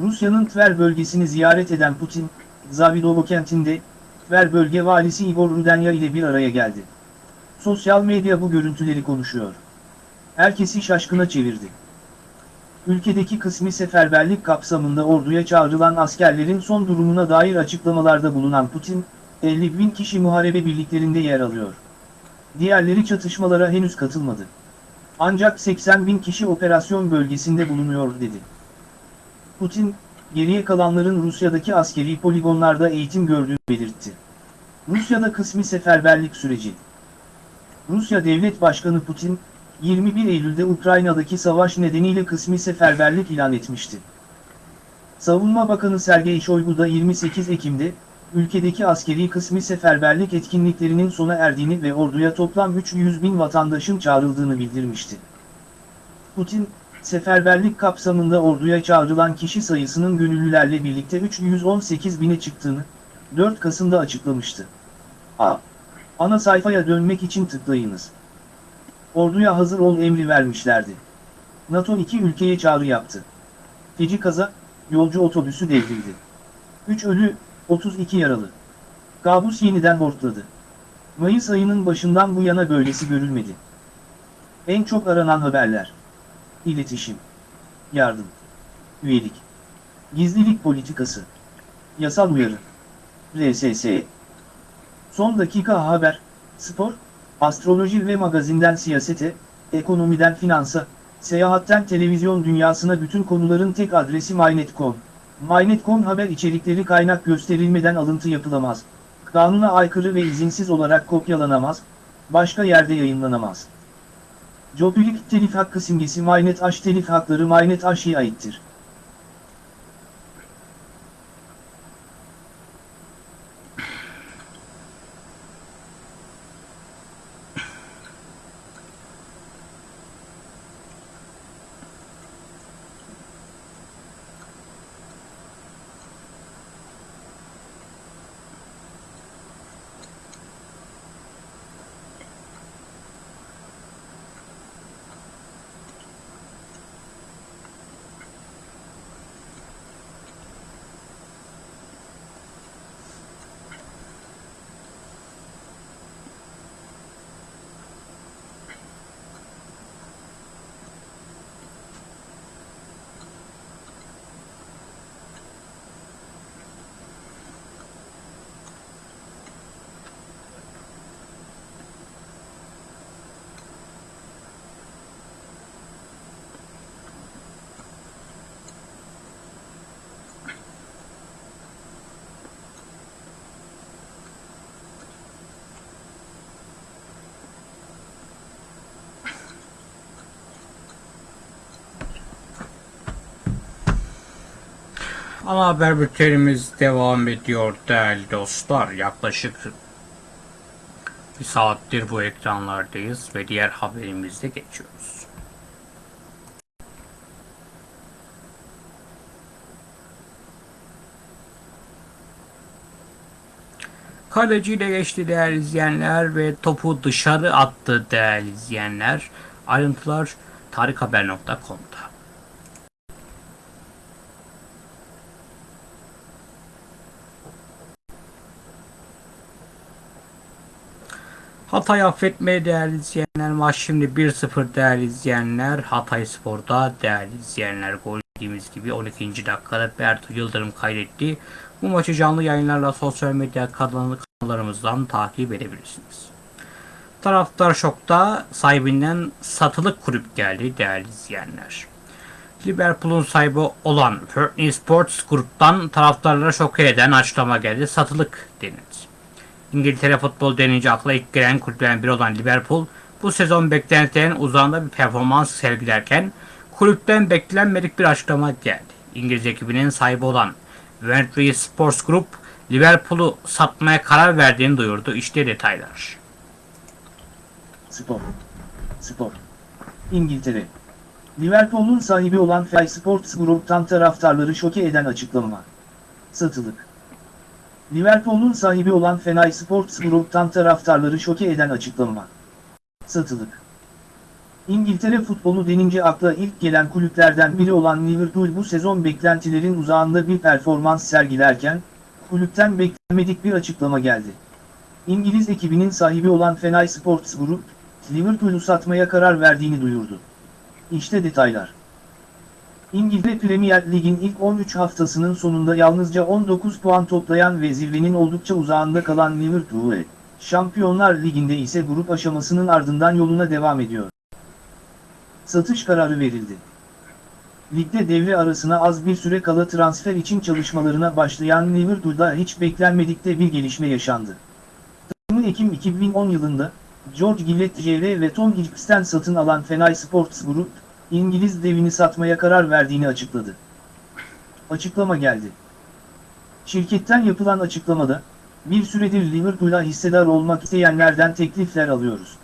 Rusya'nın Tver bölgesini ziyaret eden Putin, Zavidovo kentinde, Tver bölge valisi Igor Rudenya ile bir araya geldi. Sosyal medya bu görüntüleri konuşuyor. Herkesi şaşkına çevirdi. Ülkedeki kısmi seferberlik kapsamında orduya çağrılan askerlerin son durumuna dair açıklamalarda bulunan Putin, 50 bin kişi muharebe birliklerinde yer alıyor. Diğerleri çatışmalara henüz katılmadı. Ancak 80 bin kişi operasyon bölgesinde bulunuyor dedi. Putin, geriye kalanların Rusya'daki askeri poligonlarda eğitim gördüğünü belirtti. Rusya'da kısmi seferberlik süreci. Rusya Devlet Başkanı Putin, 21 Eylül'de Ukrayna'daki savaş nedeniyle kısmi seferberlik ilan etmişti. Savunma Bakanı Sergey Shoigu da 28 Ekim'de, ülkedeki askeri kısmi seferberlik etkinliklerinin sona erdiğini ve orduya toplam 300 bin vatandaşın çağrıldığını bildirmişti. Putin, seferberlik kapsamında orduya çağrılan kişi sayısının gönüllülerle birlikte 318 bine çıktığını, 4 Kasım'da açıklamıştı. A. Ana sayfaya dönmek için tıklayınız. Orduya hazır ol emri vermişlerdi. NATO iki ülkeye çağrı yaptı. Feci kaza, yolcu otobüsü devrildi. 3 ölü, 32 yaralı. Kabus yeniden hortladı. Mayıs ayının başından bu yana böylesi görülmedi. En çok aranan haberler. İletişim. Yardım. Üyelik. Gizlilik politikası. Yasal uyarı. RSS. Son dakika haber, spor, astroloji ve magazinden siyasete, ekonomiden finansa, seyahatten televizyon dünyasına bütün konuların tek adresi MyNet.com. MyNet.com haber içerikleri kaynak gösterilmeden alıntı yapılamaz. Kanuna aykırı ve izinsiz olarak kopyalanamaz, başka yerde yayınlanamaz. Jobilik telif hakkı simgesi MyNet H telif hakları MyNet H'ye aittir. Ana haber bültenimiz devam ediyor değerli dostlar. Yaklaşık bir saattir bu ekranlardayız ve diğer haberimizde geçiyoruz. Kaleciyle geçti değerli izleyenler ve topu dışarı attı değerli izleyenler. Ayrıntılar tarikhaber.com'da. Hatay affetmeye değerli izleyenler. Maç şimdi 1-0 değerli izleyenler. Hatay Spor'da değerli izleyenler. Gol dediğimiz gibi 12. dakikada Bertu Yıldırım kaydetti. Bu maçı canlı yayınlarla sosyal medya kanallarımızdan takip edebilirsiniz. Taraftar şokta sahibinden satılık kulüp geldi değerli izleyenler. Liverpool'un sahibi olan Fernie Sports gruptan taraftarları şok eden açıklama geldi. Satılık denildi. İngiltere futbol denince akla ilk gelen kulüplerden biri olan Liverpool bu sezon beklentilerin uzağında bir performans sergilerken kulüpten beklenmedik bir açıklama geldi. İngiliz ekibinin sahibi olan Ventry Sports Group Liverpool'u satmaya karar verdiğini duyurdu. İşte detaylar. Spor. Spor. İngiltere. Liverpool'un sahibi olan Fly Sports Group'tan taraftarları şoke eden açıklama. Satılık. Liverpool'un sahibi olan Fenay Sports Group'tan taraftarları şoke eden açıklama. Satılık. İngiltere futbolu denince akla ilk gelen kulüplerden biri olan Liverpool bu sezon beklentilerin uzağında bir performans sergilerken, kulüpten beklenmedik bir açıklama geldi. İngiliz ekibinin sahibi olan Fenay Sports Group, Liverpool'u satmaya karar verdiğini duyurdu. İşte detaylar. İngiltere Premier Lig'in ilk 13 haftasının sonunda yalnızca 19 puan toplayan ve zirvenin oldukça uzağında kalan Liverpool, Şampiyonlar Ligi'nde ise grup aşamasının ardından yoluna devam ediyor. Satış kararı verildi. Ligde devre arasına az bir süre kala transfer için çalışmalarına başlayan Liverpool'da hiç beklenmedikte bir gelişme yaşandı. Takımı Ekim 2010 yılında, George Gillett JR ve Tom Hicks'ten satın alan Fenay Sports Group, İngiliz devini satmaya karar verdiğini açıkladı. Açıklama geldi. Şirketten yapılan açıklamada, bir süredir Liverpool'a hissedar olmak isteyenlerden teklifler alıyoruz.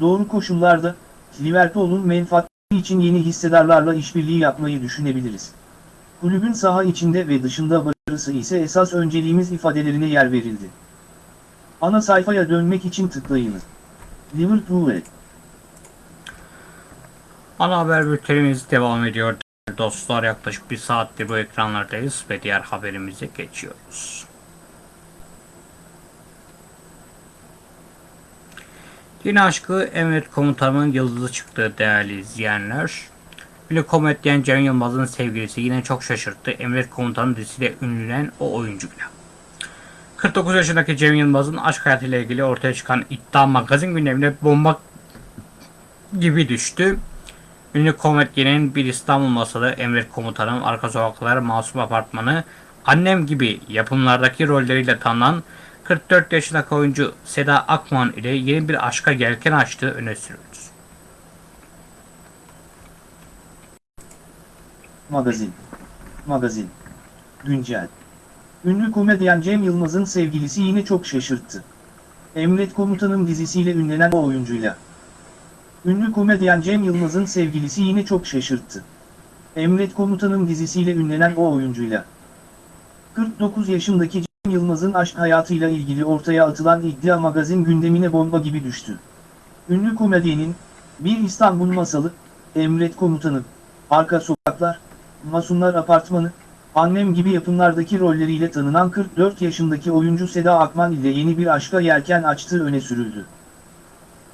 Doğru koşullarda, Liverpool'un menfaatleri için yeni hissedarlarla işbirliği yapmayı düşünebiliriz. Kulübün saha içinde ve dışında başarısı ise esas önceliğimiz ifadelerine yer verildi. Ana sayfaya dönmek için tıklayınız. Liverpool Ana haber bültenimiz devam ediyor. Dostlar yaklaşık bir saattir bu ekranlardayız ve diğer haberimize geçiyoruz. Yine aşkı Emret Komutanımın yıldızı çıktı değerli izleyenler. Ünlü komedyen Cem Yılmaz'ın sevgilisi yine çok şaşırttı. Emret Komutanı dizisiyle ünlenen o oyuncuyla. 49 yaşındaki Cem Yılmaz'ın aşk hayatıyla ilgili ortaya çıkan iddia magazin gündemine bomba gibi düştü. Ünlü komedyenin bir İstanbul masalı Emret Komutanım, Arka Sokaklar, Masum Apartmanı, Annem gibi yapımlardaki rolleriyle tanınan 44 yaşındaki oyuncu Seda Akman ile yeni bir aşka yelken açtığı öne sürüldü. Magazin. Magazin. Güncel. Ünlü komedyen Cem Yılmaz'ın sevgilisi yine çok şaşırttı. Emret Komutanım dizisiyle ünlenen o oyuncuyla. Ünlü komedyen Cem Yılmaz'ın sevgilisi yine çok şaşırttı. Emret Komutanım dizisiyle ünlenen o oyuncuyla. 49 yaşındaki Cem Yılmaz'ın aşk hayatıyla ilgili ortaya atılan iddia magazin gündemine bomba gibi düştü. Ünlü komedyenin, bir İstanbul masalı, Emret Komutanım, Arka Sokaklar, Masumlar Apartmanı, Annem gibi yapımlardaki rolleriyle tanınan 44 yaşındaki oyuncu Seda Akman ile yeni bir aşka yelken açtığı öne sürüldü.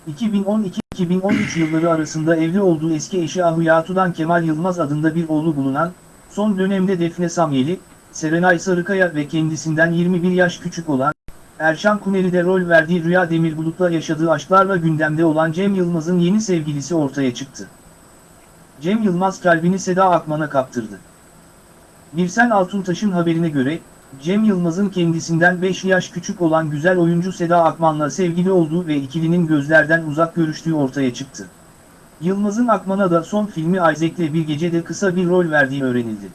2012-2013 yılları arasında evli olduğu eski eşi Ahu Yatu'dan Kemal Yılmaz adında bir oğlu bulunan, son dönemde Defne Samyeli, Serenay Sarıkaya ve kendisinden 21 yaş küçük olan, Erşan Kuneri'de rol verdiği Rüya Demirbulut'la yaşadığı aşklarla gündemde olan Cem Yılmaz'ın yeni sevgilisi ortaya çıktı. Cem Yılmaz kalbini Seda Akman'a kaptırdı. Birsen Altuntaş'ın haberine göre, Cem Yılmaz'ın kendisinden 5 yaş küçük olan güzel oyuncu Seda Akman'la sevgili olduğu ve ikilinin gözlerden uzak görüştüğü ortaya çıktı. Yılmaz'ın Akman'a da son filmi Isaac'le bir gecede kısa bir rol verdiği öğrenildi.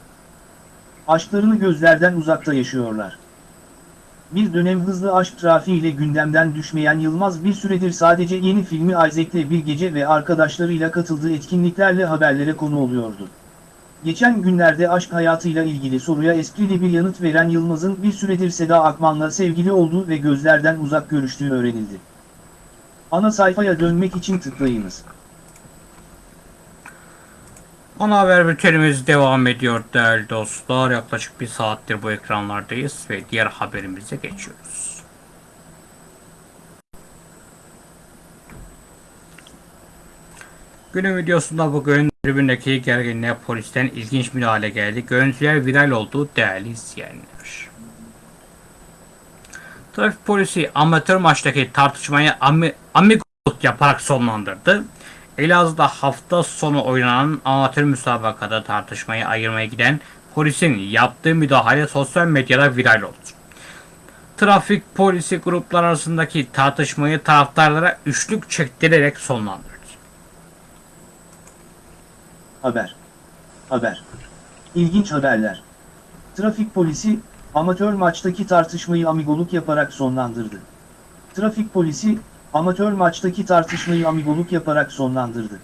aşklarını gözlerden uzakta yaşıyorlar. Bir dönem hızlı aşk trafiğiyle gündemden düşmeyen Yılmaz bir süredir sadece yeni filmi Isaac'le bir gece ve arkadaşlarıyla katıldığı etkinliklerle haberlere konu oluyordu. Geçen günlerde aşk hayatıyla ilgili soruya esprili bir yanıt veren Yılmaz'ın bir süredir Seda Akman'la sevgili olduğu ve gözlerden uzak görüştüğü öğrenildi. Ana sayfaya dönmek için tıklayınız. Ana haber bültenimiz devam ediyor değerli dostlar. Yaklaşık bir saattir bu ekranlardayız ve diğer haberimize geçiyoruz. Günün videosunda bugün tribündeki gerginliğe polisten ilginç müdahale geldi. Görüntüler viral oldu değerli izleyenler. Trafik polisi amatör maçtaki tartışmayı ami, amigoluk yaparak sonlandırdı. Elazığ'da hafta sonu oynanan amatör müsabakada tartışmayı ayırmaya giden polisin yaptığı müdahale sosyal medyada viral oldu. Trafik polisi gruplar arasındaki tartışmayı taraftarlara üçlük çektirerek sonlandırdı. Haber. Haber. İlginç haberler. Trafik polisi, amatör maçtaki tartışmayı amigoluk yaparak sonlandırdı. Trafik polisi, amatör maçtaki tartışmayı amigoluk yaparak sonlandırdı.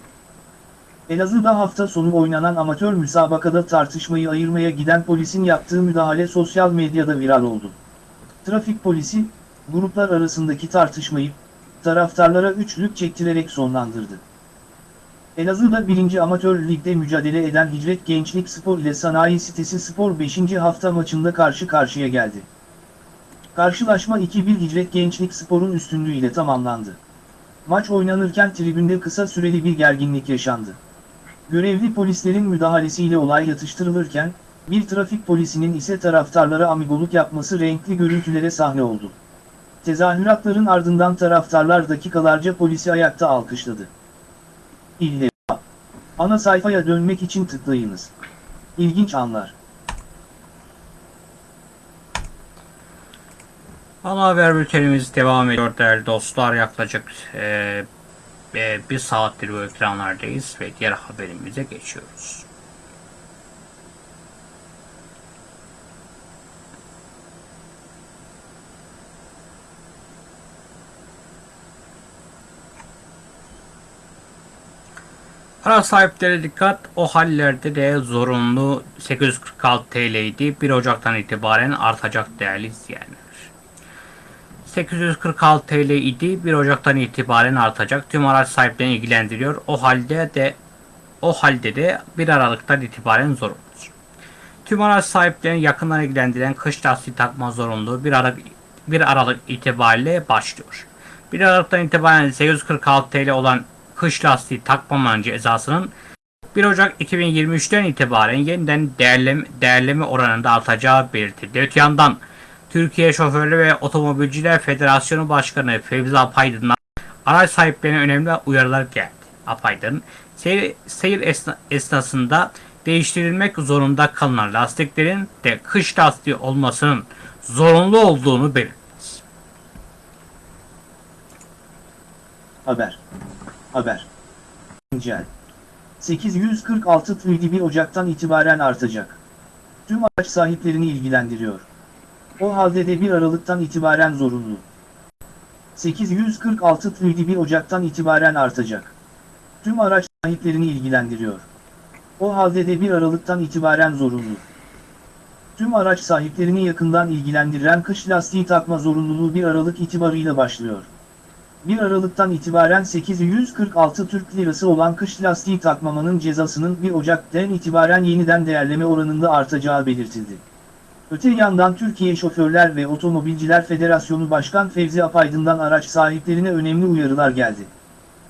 Elazığ'da hafta sonu oynanan amatör müsabakada tartışmayı ayırmaya giden polisin yaptığı müdahale sosyal medyada viral oldu. Trafik polisi, gruplar arasındaki tartışmayı, taraftarlara üçlük çektirerek sonlandırdı. Elazığ'da 1. Amatör Lig'de mücadele eden Hicret Gençlik Spor ile Sanayi Sitesi Spor 5. hafta maçında karşı karşıya geldi. Karşılaşma 2-1 Hicret Gençlik Spor'un üstünlüğüyle tamamlandı. Maç oynanırken tribünde kısa süreli bir gerginlik yaşandı. Görevli polislerin müdahalesiyle olay yatıştırılırken, bir trafik polisinin ise taraftarlara amigoluk yapması renkli görüntülere sahne oldu. Tezahüratların ardından taraftarlar dakikalarca polisi ayakta alkışladı. İlle Ana sayfaya dönmek için tıklayınız. İlginç anlar. Ana haber bültenimiz devam ediyor değerli dostlar. Yaklaşık e, e, bir saattir bu ekranlardayız ve diğer haberimize geçiyoruz. Araç sahipleri dikkat o hallerde de zorunlu 846 TL idi. 1 Ocak'tan itibaren artacak değerli izleyenler. 846 TL idi. 1 Ocak'tan itibaren artacak. Tüm araç sahiplerini ilgilendiriyor. O halde de o halde de 1 Aralık'tan itibaren zorunlu. Tüm araç sahiplerini yakından ilgilendiren kış lastiği takma zorunluluğu 1 Aralık 1 Aralık itibariyle başlıyor. 1 Aralık'tan itibaren 846 TL olan kış lastiği takmamanın cezasının 1 Ocak 2023'ten itibaren yeniden değerleme, değerleme oranında artacağı belirtildi. Öte yandan Türkiye Şoförlü ve Otomobilciler Federasyonu Başkanı Fevzi Apaydın'dan araç sahiplerine önemli uyarılar geldi. Apaydın, seyir, seyir esna, esnasında değiştirilmek zorunda kalınan lastiklerin de kış lastiği olmasının zorunlu olduğunu belirtti. Haber. Haber. Güncel. 846 TL'di 1 Ocak'tan itibaren artacak. Tüm araç sahiplerini ilgilendiriyor. O halde de 1 Aralık'tan itibaren zorunlu. 846 TL'di 1 Ocak'tan itibaren artacak. Tüm araç sahiplerini ilgilendiriyor. O halde de 1 Aralık'tan itibaren zorunlu. Tüm araç sahiplerini yakından ilgilendiren kış lastiği takma zorunluluğu 1 Aralık itibarıyla başlıyor. 1 Aralık'tan itibaren 846 Türk Lirası olan kış lastiği takmamanın cezasının 1 Ocak'tan itibaren yeniden değerleme oranında artacağı belirtildi. Öte yandan Türkiye Şoförler ve Otomobilciler Federasyonu Başkan Fevzi Apaydın'dan araç sahiplerine önemli uyarılar geldi.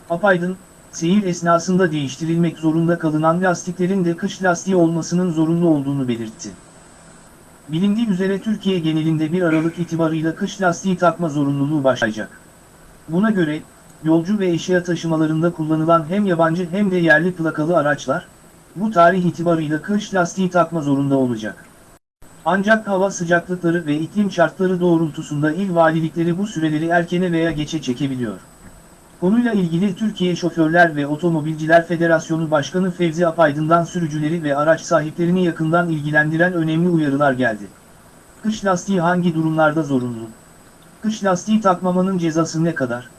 Apaydın, seyir esnasında değiştirilmek zorunda kalınan lastiklerin de kış lastiği olmasının zorunlu olduğunu belirtti. Bilindiği üzere Türkiye genelinde 1 Aralık itibarıyla kış lastiği takma zorunluluğu başlayacak. Buna göre, yolcu ve eşya taşımalarında kullanılan hem yabancı hem de yerli plakalı araçlar, bu tarih itibarıyla kış lastiği takma zorunda olacak. Ancak hava sıcaklıkları ve iklim şartları doğrultusunda il valilikleri bu süreleri erkene veya geçe çekebiliyor. Konuyla ilgili Türkiye Şoförler ve Otomobilciler Federasyonu Başkanı Fevzi Apaydın'dan sürücüleri ve araç sahiplerini yakından ilgilendiren önemli uyarılar geldi. Kış lastiği hangi durumlarda zorunlu? Kış lastiği takmamanın cezası ne kadar?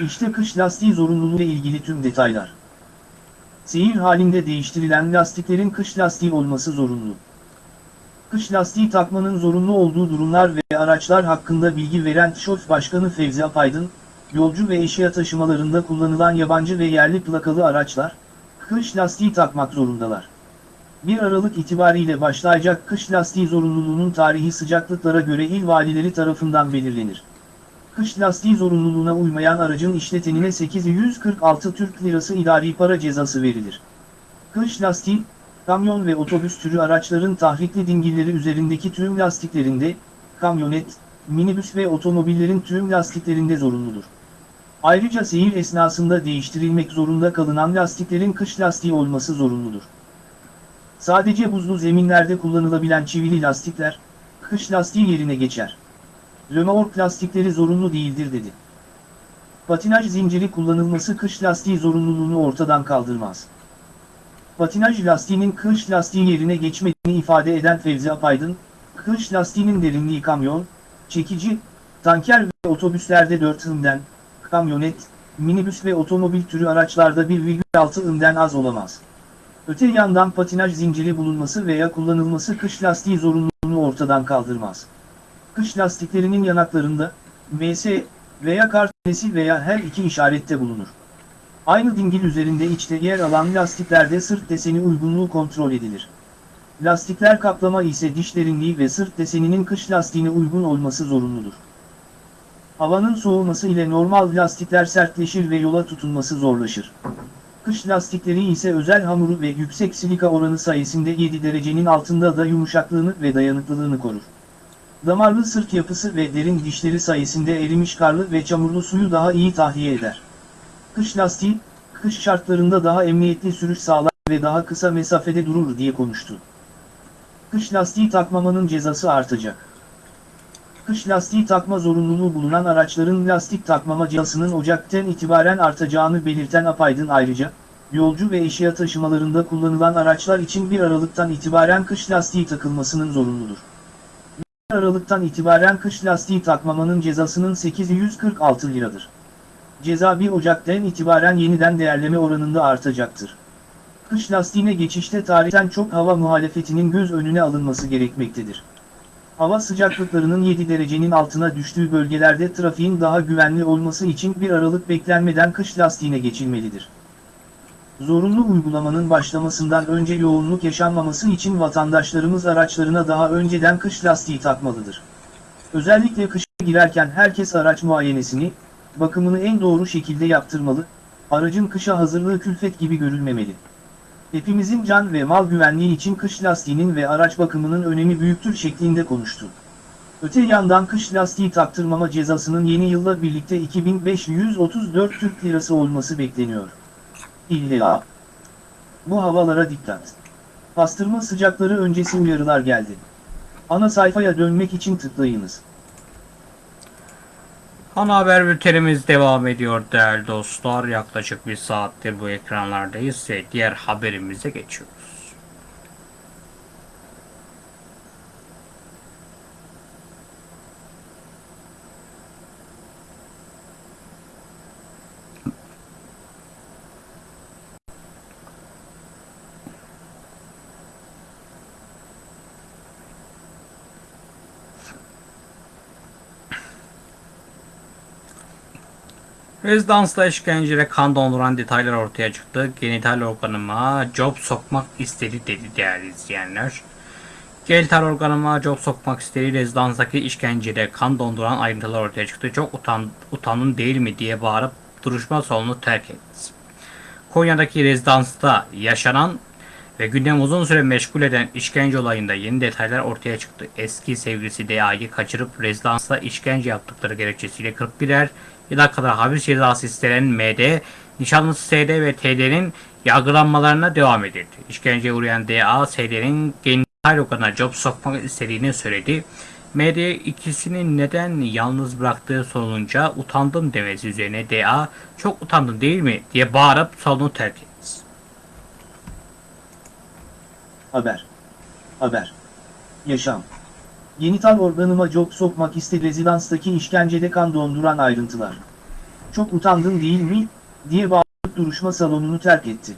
İşte kış lastiği zorunluluğu ile ilgili tüm detaylar. Seyir halinde değiştirilen lastiklerin kış lastiği olması zorunlu. Kış lastiği takmanın zorunlu olduğu durumlar ve araçlar hakkında bilgi veren TİŞOF Başkanı Fevzi Apaydın, yolcu ve eşya taşımalarında kullanılan yabancı ve yerli plakalı araçlar, kış lastiği takmak zorundalar. 1 Aralık itibariyle başlayacak kış lastiği zorunluluğunun tarihi sıcaklıklara göre il valileri tarafından belirlenir. Kış lastiği zorunluluğuna uymayan aracın işletenine 846 Türk Lirası idari para cezası verilir. Kış lastiği, kamyon ve otobüs türü araçların tahrikli dingilleri üzerindeki tüm lastiklerinde, kamyonet, minibüs ve otomobillerin tüm lastiklerinde zorunludur. Ayrıca seyir esnasında değiştirilmek zorunda kalınan lastiklerin kış lastiği olması zorunludur. Sadece buzlu zeminlerde kullanılabilen çivili lastikler, kış lastiği yerine geçer. Römork lastikleri zorunlu değildir dedi. Patinaj zinciri kullanılması kış lastiği zorunluluğunu ortadan kaldırmaz. Patinaj lastiğinin kış lastiği yerine geçmediğini ifade eden Fevzi Apaydın, kış lastiğinin derinliği kamyon, çekici, tanker ve otobüslerde 4 ımden, kamyonet, minibüs ve otomobil türü araçlarda 1,6 ımden az olamaz. Öte yandan patinaj zinciri bulunması veya kullanılması kış lastiği zorunluluğunu ortadan kaldırmaz. Kış lastiklerinin yanaklarında, MS veya kartesi veya her iki işarette bulunur. Aynı dingil üzerinde içte yer alan lastiklerde sırt deseni uygunluğu kontrol edilir. Lastikler kaplama ise diş derinliği ve sırt deseninin kış lastiğine uygun olması zorunludur. Havanın soğuması ile normal lastikler sertleşir ve yola tutunması zorlaşır. Kış lastikleri ise özel hamuru ve yüksek silika oranı sayesinde 7 derecenin altında da yumuşaklığını ve dayanıklılığını korur. Damarlı sırt yapısı ve derin dişleri sayesinde erimiş karlı ve çamurlu suyu daha iyi tahliye eder. Kış lastiği, kış şartlarında daha emniyetli sürüş sağlar ve daha kısa mesafede durur diye konuştu. Kış lastiği takmamanın cezası artacak. Kış lastiği takma zorunluluğu bulunan araçların lastik takmama cezasının Ocak'tan itibaren artacağını belirten Apaydın ayrıca, yolcu ve eşya taşımalarında kullanılan araçlar için 1 Aralık'tan itibaren kış lastiği takılmasının zorunludur. 1 Aralık'tan itibaren kış lastiği takmamanın cezasının 846 liradır. Ceza 1 Ocak'tan itibaren yeniden değerleme oranında artacaktır. Kış lastiğine geçişte tarihten çok hava muhalefetinin göz önüne alınması gerekmektedir. Hava sıcaklıklarının 7 derecenin altına düştüğü bölgelerde trafiğin daha güvenli olması için 1 Aralık beklenmeden kış lastiğine geçilmelidir. Zorunlu uygulamanın başlamasından önce yoğunluk yaşanmaması için vatandaşlarımız araçlarına daha önceden kış lastiği takmalıdır. Özellikle kışa girerken herkes araç muayenesini, bakımını en doğru şekilde yaptırmalı, aracın kışa hazırlığı külfet gibi görülmemeli. Hepimizin can ve mal güvenliği için kış lastiğinin ve araç bakımının önemi büyüktür şeklinde konuştu. Öte yandan kış lastiği taktırmama cezasının yeni yılla birlikte 2534 Türk Lirası olması bekleniyor. İlla. Bu havalara dikkat. Pastırma sıcakları öncesi uyarılar geldi. Ana sayfaya dönmek için tıklayınız. Ana haber bültenimiz devam ediyor değerli dostlar. Yaklaşık bir saattir bu ekranlardayız ve diğer haberimize geçiyoruz. Rezidansla işkenceye kan donduran detaylar ortaya çıktı. Genital organıma job sokmak istedi dedi değerli izleyenler. Genital organıma job sokmak istedi. Rezidanstaki işkencede kan donduran ayrıntılar ortaya çıktı. Çok utan, utanın değil mi diye bağırıp duruşma salonunu terk etti. Konya'daki rezidansta yaşanan ve gündem uzun süre meşgul eden işkence olayında yeni detaylar ortaya çıktı. Eski sevgilisi DA'yı kaçırıp rezidansta işkence yaptıkları gerekçesiyle 41'er yıla kadar hapis cezası istenen MD, nişanlısı SD ve TD'nin yargılanmalarına devam edildi. İşkenceye uğrayan DA, SD'nin genital organına job sokmak istediğini söyledi. MD ikisini neden yalnız bıraktığı sorulunca utandım demesi üzerine DA çok utandın değil mi diye bağırıp salonu terk etti. Haber. Haber. Yaşam. Genital organıma job sokmak istedi rezidanstaki işkencede kan donduran ayrıntılar. Çok utandın değil mi? diye bağırıp duruşma salonunu terk etti.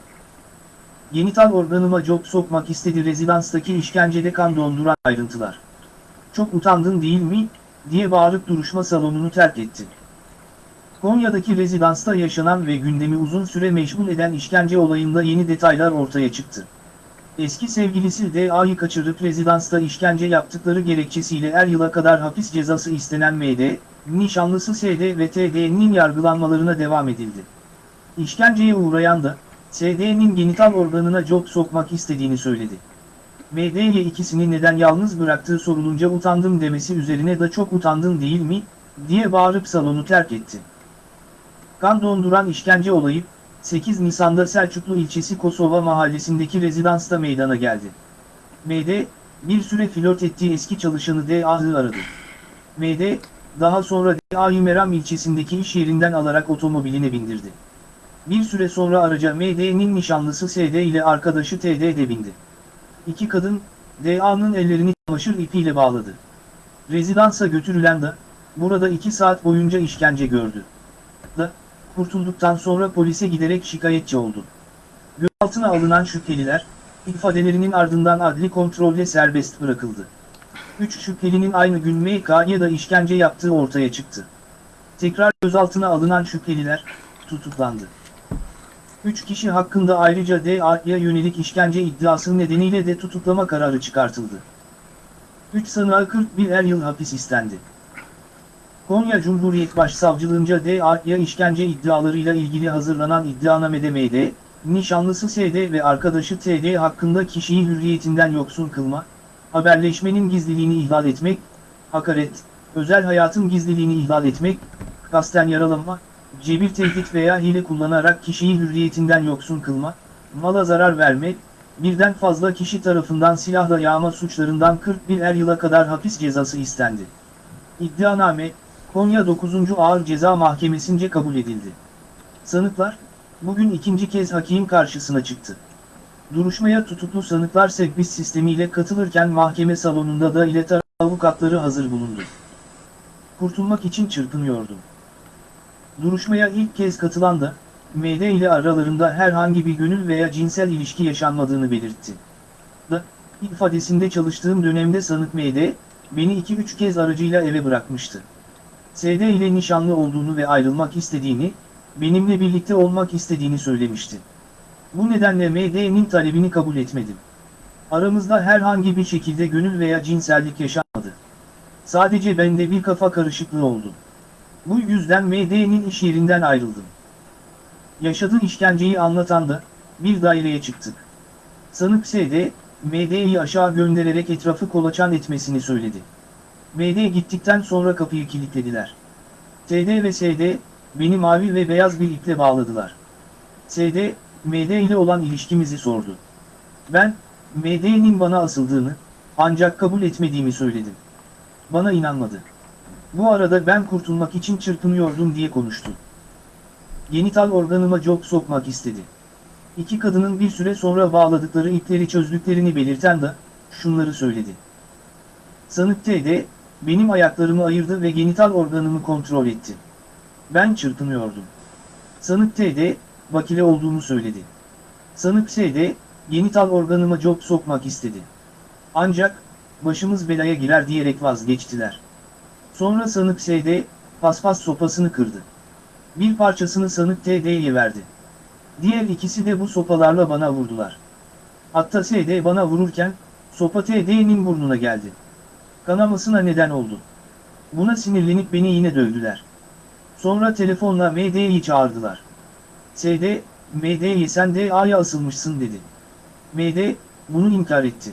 Genital organıma job sokmak istedi rezidanstaki işkencede kan donduran ayrıntılar. Çok utandın değil mi? diye bağırıp duruşma salonunu terk etti. Konya'daki rezidansta yaşanan ve gündemi uzun süre meşgul eden işkence olayında yeni detaylar ortaya çıktı. Eski sevgilisi DA'yı kaçırıp rezidansta işkence yaptıkları gerekçesiyle er yıla kadar hapis cezası istenen MD, nişanlısı SD ve TD'nin yargılanmalarına devam edildi. İşkenceye uğrayan da, SD'nin genital organına job sokmak istediğini söyledi. MD'ye ikisini neden yalnız bıraktığı sorulunca utandım demesi üzerine de çok utandın değil mi, diye bağırıp salonu terk etti. Kan donduran işkence olayı, 8 Nisan'da Selçuklu ilçesi Kosova mahallesindeki rezidansta meydana geldi. MD, bir süre flört ettiği eski çalışanı DA'yı aradı. MD, daha sonra DA'yı Meram ilçesindeki iş yerinden alarak otomobiline bindirdi. Bir süre sonra araca MD'nin nişanlısı SD ile arkadaşı TD de bindi. İki kadın, DA'nın ellerini çamaşır ipiyle bağladı. Rezidansa götürülen de, burada iki saat boyunca işkence gördü. Kurtulduktan sonra polise giderek şikayetçi oldu. Gözaltına alınan şüpheliler, ifadelerinin ardından adli kontrolle serbest bırakıldı. Üç şüphelinin aynı gün MK'ya da işkence yaptığı ortaya çıktı. Tekrar gözaltına alınan şüpheliler, tutuklandı. Üç kişi hakkında ayrıca DA'ya yönelik işkence iddiası nedeniyle de tutuklama kararı çıkartıldı. 3 sanığa 41 er yıl hapis istendi. Konya Cumhuriyet Başsavcılığınca DA'ya işkence iddialarıyla ilgili hazırlanan iddianamede MD, nişanlısı SD ve arkadaşı TD hakkında kişiyi hürriyetinden yoksun kılma, haberleşmenin gizliliğini ihlal etmek, hakaret, özel hayatın gizliliğini ihlal etmek, kasten yaralama, cebir tehdit veya hile kullanarak kişiyi hürriyetinden yoksun kılma, mala zarar verme, birden fazla kişi tarafından silahla yağma suçlarından 41 er yıla kadar hapis cezası istendi. İddianame, Konya 9. Ağır Ceza Mahkemesi'nce kabul edildi. Sanıklar, bugün ikinci kez hakim karşısına çıktı. Duruşmaya tutuklu sanıklar sekbis sistemiyle katılırken mahkeme salonunda da ile avukatları hazır bulundu. Kurtulmak için çırpınıyordum. Duruşmaya ilk kez katılan da, MD ile aralarında herhangi bir gönül veya cinsel ilişki yaşanmadığını belirtti. Da, ifadesinde çalıştığım dönemde sanık MD, beni 2-3 kez aracıyla eve bırakmıştı. SD ile nişanlı olduğunu ve ayrılmak istediğini, benimle birlikte olmak istediğini söylemişti. Bu nedenle MD'nin talebini kabul etmedim. Aramızda herhangi bir şekilde gönül veya cinsellik yaşanmadı. Sadece bende bir kafa karışıklığı oldu. Bu yüzden MD'nin iş yerinden ayrıldım. Yaşadığı işkenceyi anlatan da, bir daireye çıktık. Sanık SD, MD'yi aşağı göndererek etrafı kolaçan etmesini söyledi. MD gittikten sonra kapıyı kilitlediler. TD ve SD, beni mavi ve beyaz bir iple bağladılar. SD, MD ile olan ilişkimizi sordu. Ben, MD'nin bana asıldığını, ancak kabul etmediğimi söyledim. Bana inanmadı. Bu arada ben kurtulmak için çırpınıyordum diye konuştu. Genital organıma job sokmak istedi. İki kadının bir süre sonra bağladıkları ipleri çözdüklerini belirten de, şunları söyledi. Sanık TD, benim ayaklarımı ayırdı ve genital organımı kontrol etti. Ben çırpınıyordum. Sanık TD, bakile olduğumu söyledi. Sanık SD, genital organıma job sokmak istedi. Ancak, başımız belaya girer diyerek vazgeçtiler. Sonra sanık SD, paspas sopasını kırdı. Bir parçasını sanık TD'ye verdi. Diğer ikisi de bu sopalarla bana vurdular. Hatta SD bana vururken, sopa TD'nin burnuna geldi. Kanamasına neden oldu. Buna sinirlenip beni yine dövdüler. Sonra telefonla MD'yi çağırdılar. SD, MD'ye sen DA'ya asılmışsın dedi. MD, bunu inkar etti.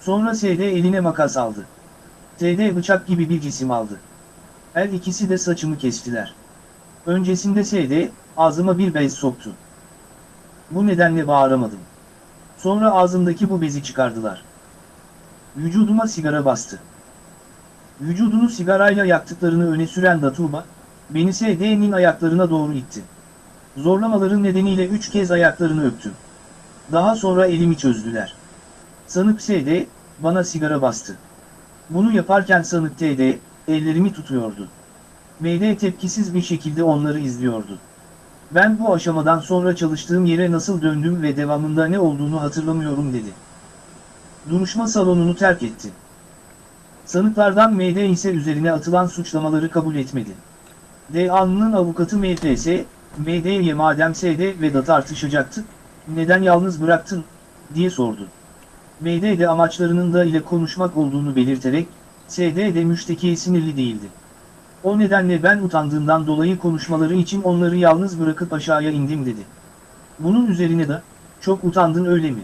Sonra SD eline makas aldı. TD bıçak gibi bir cisim aldı. Her ikisi de saçımı kestiler. Öncesinde SD, ağzıma bir bez soktu. Bu nedenle bağıramadım. Sonra ağzımdaki bu bezi çıkardılar. Vücuduma sigara bastı. Vücudunu sigarayla yaktıklarını öne süren Datuba, beni SD'nin ayaklarına doğru itti. Zorlamaların nedeniyle üç kez ayaklarını öptüm. Daha sonra elimi çözdüler. Sanık SD, bana sigara bastı. Bunu yaparken sanık TD, ellerimi tutuyordu. MD tepkisiz bir şekilde onları izliyordu. Ben bu aşamadan sonra çalıştığım yere nasıl döndüm ve devamında ne olduğunu hatırlamıyorum dedi. Duruşma salonunu terk etti. Sanıklardan MD ise üzerine atılan suçlamaları kabul etmedi. DA'nın avukatı MFS, MD'ye madem SD ve da tartışacaktı, neden yalnız bıraktın, diye sordu. MD de amaçlarının da ile konuşmak olduğunu belirterek, SD de müştekiye sinirli değildi. O nedenle ben utandığımdan dolayı konuşmaları için onları yalnız bırakıp aşağıya indim dedi. Bunun üzerine de, çok utandın öyle mi?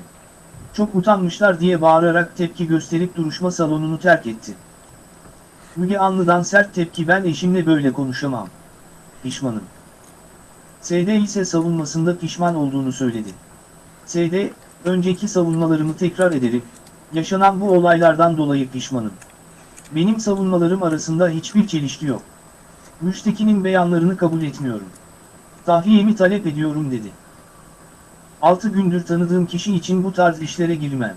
Çok utanmışlar diye bağırarak tepki gösterip duruşma salonunu terk etti. Müge Anlı'dan sert tepki ben eşimle böyle konuşamam. Pişmanım. SD ise savunmasında pişman olduğunu söyledi. SD, önceki savunmalarımı tekrar ederim, yaşanan bu olaylardan dolayı pişmanım. Benim savunmalarım arasında hiçbir çelişki yok. Müştekinin beyanlarını kabul etmiyorum. Tahliyemi talep ediyorum dedi. 6 gündür tanıdığım kişi için bu tarz işlere girmem.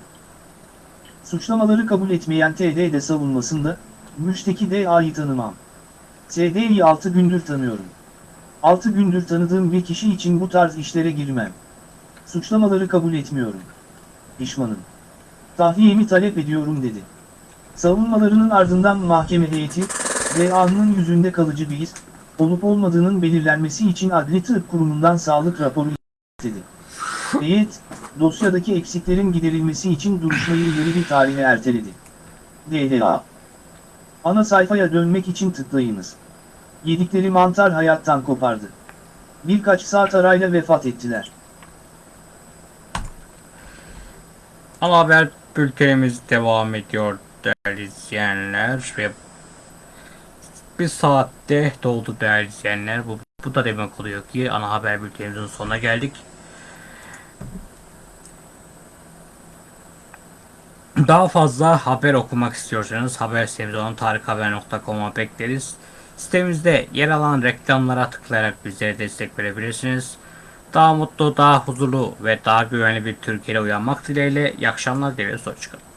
Suçlamaları kabul etmeyen TD de savunmasında, müşteki DA'yı tanımam. TD'yi 6 gündür tanıyorum. 6 gündür tanıdığım bir kişi için bu tarz işlere girmem. Suçlamaları kabul etmiyorum. Pişmanım. Tahliyemi talep ediyorum dedi. Savunmalarının ardından mahkeme heyeti, DA'nın yüzünde kalıcı bir iz, olup olmadığının belirlenmesi için Adli Tıp Kurumu'ndan sağlık raporu istedi. Heyet, dosyadaki eksiklerin giderilmesi için duruşmayı ileri bir tarihe erteledi. DDA Ana sayfaya dönmek için tıklayınız. Yedikleri mantar hayattan kopardı. Birkaç saat arayla vefat ettiler. Ama haber bültenimiz devam ediyor değerli izleyenler ve bir saatte doldu değerli izleyenler. Bu, bu da demek oluyor ki ana haber bültenimizin sonuna geldik. Daha fazla haber okumak istiyorsanız haber sitemiz olan tarikhaber.com'a bekleriz. Sitemizde yer alan reklamlara tıklayarak bizlere destek verebilirsiniz. Daha mutlu, daha huzurlu ve daha güvenli bir Türkiye'de uyanmak dileğiyle iyi akşamlar dileriz. Hoşçakalın.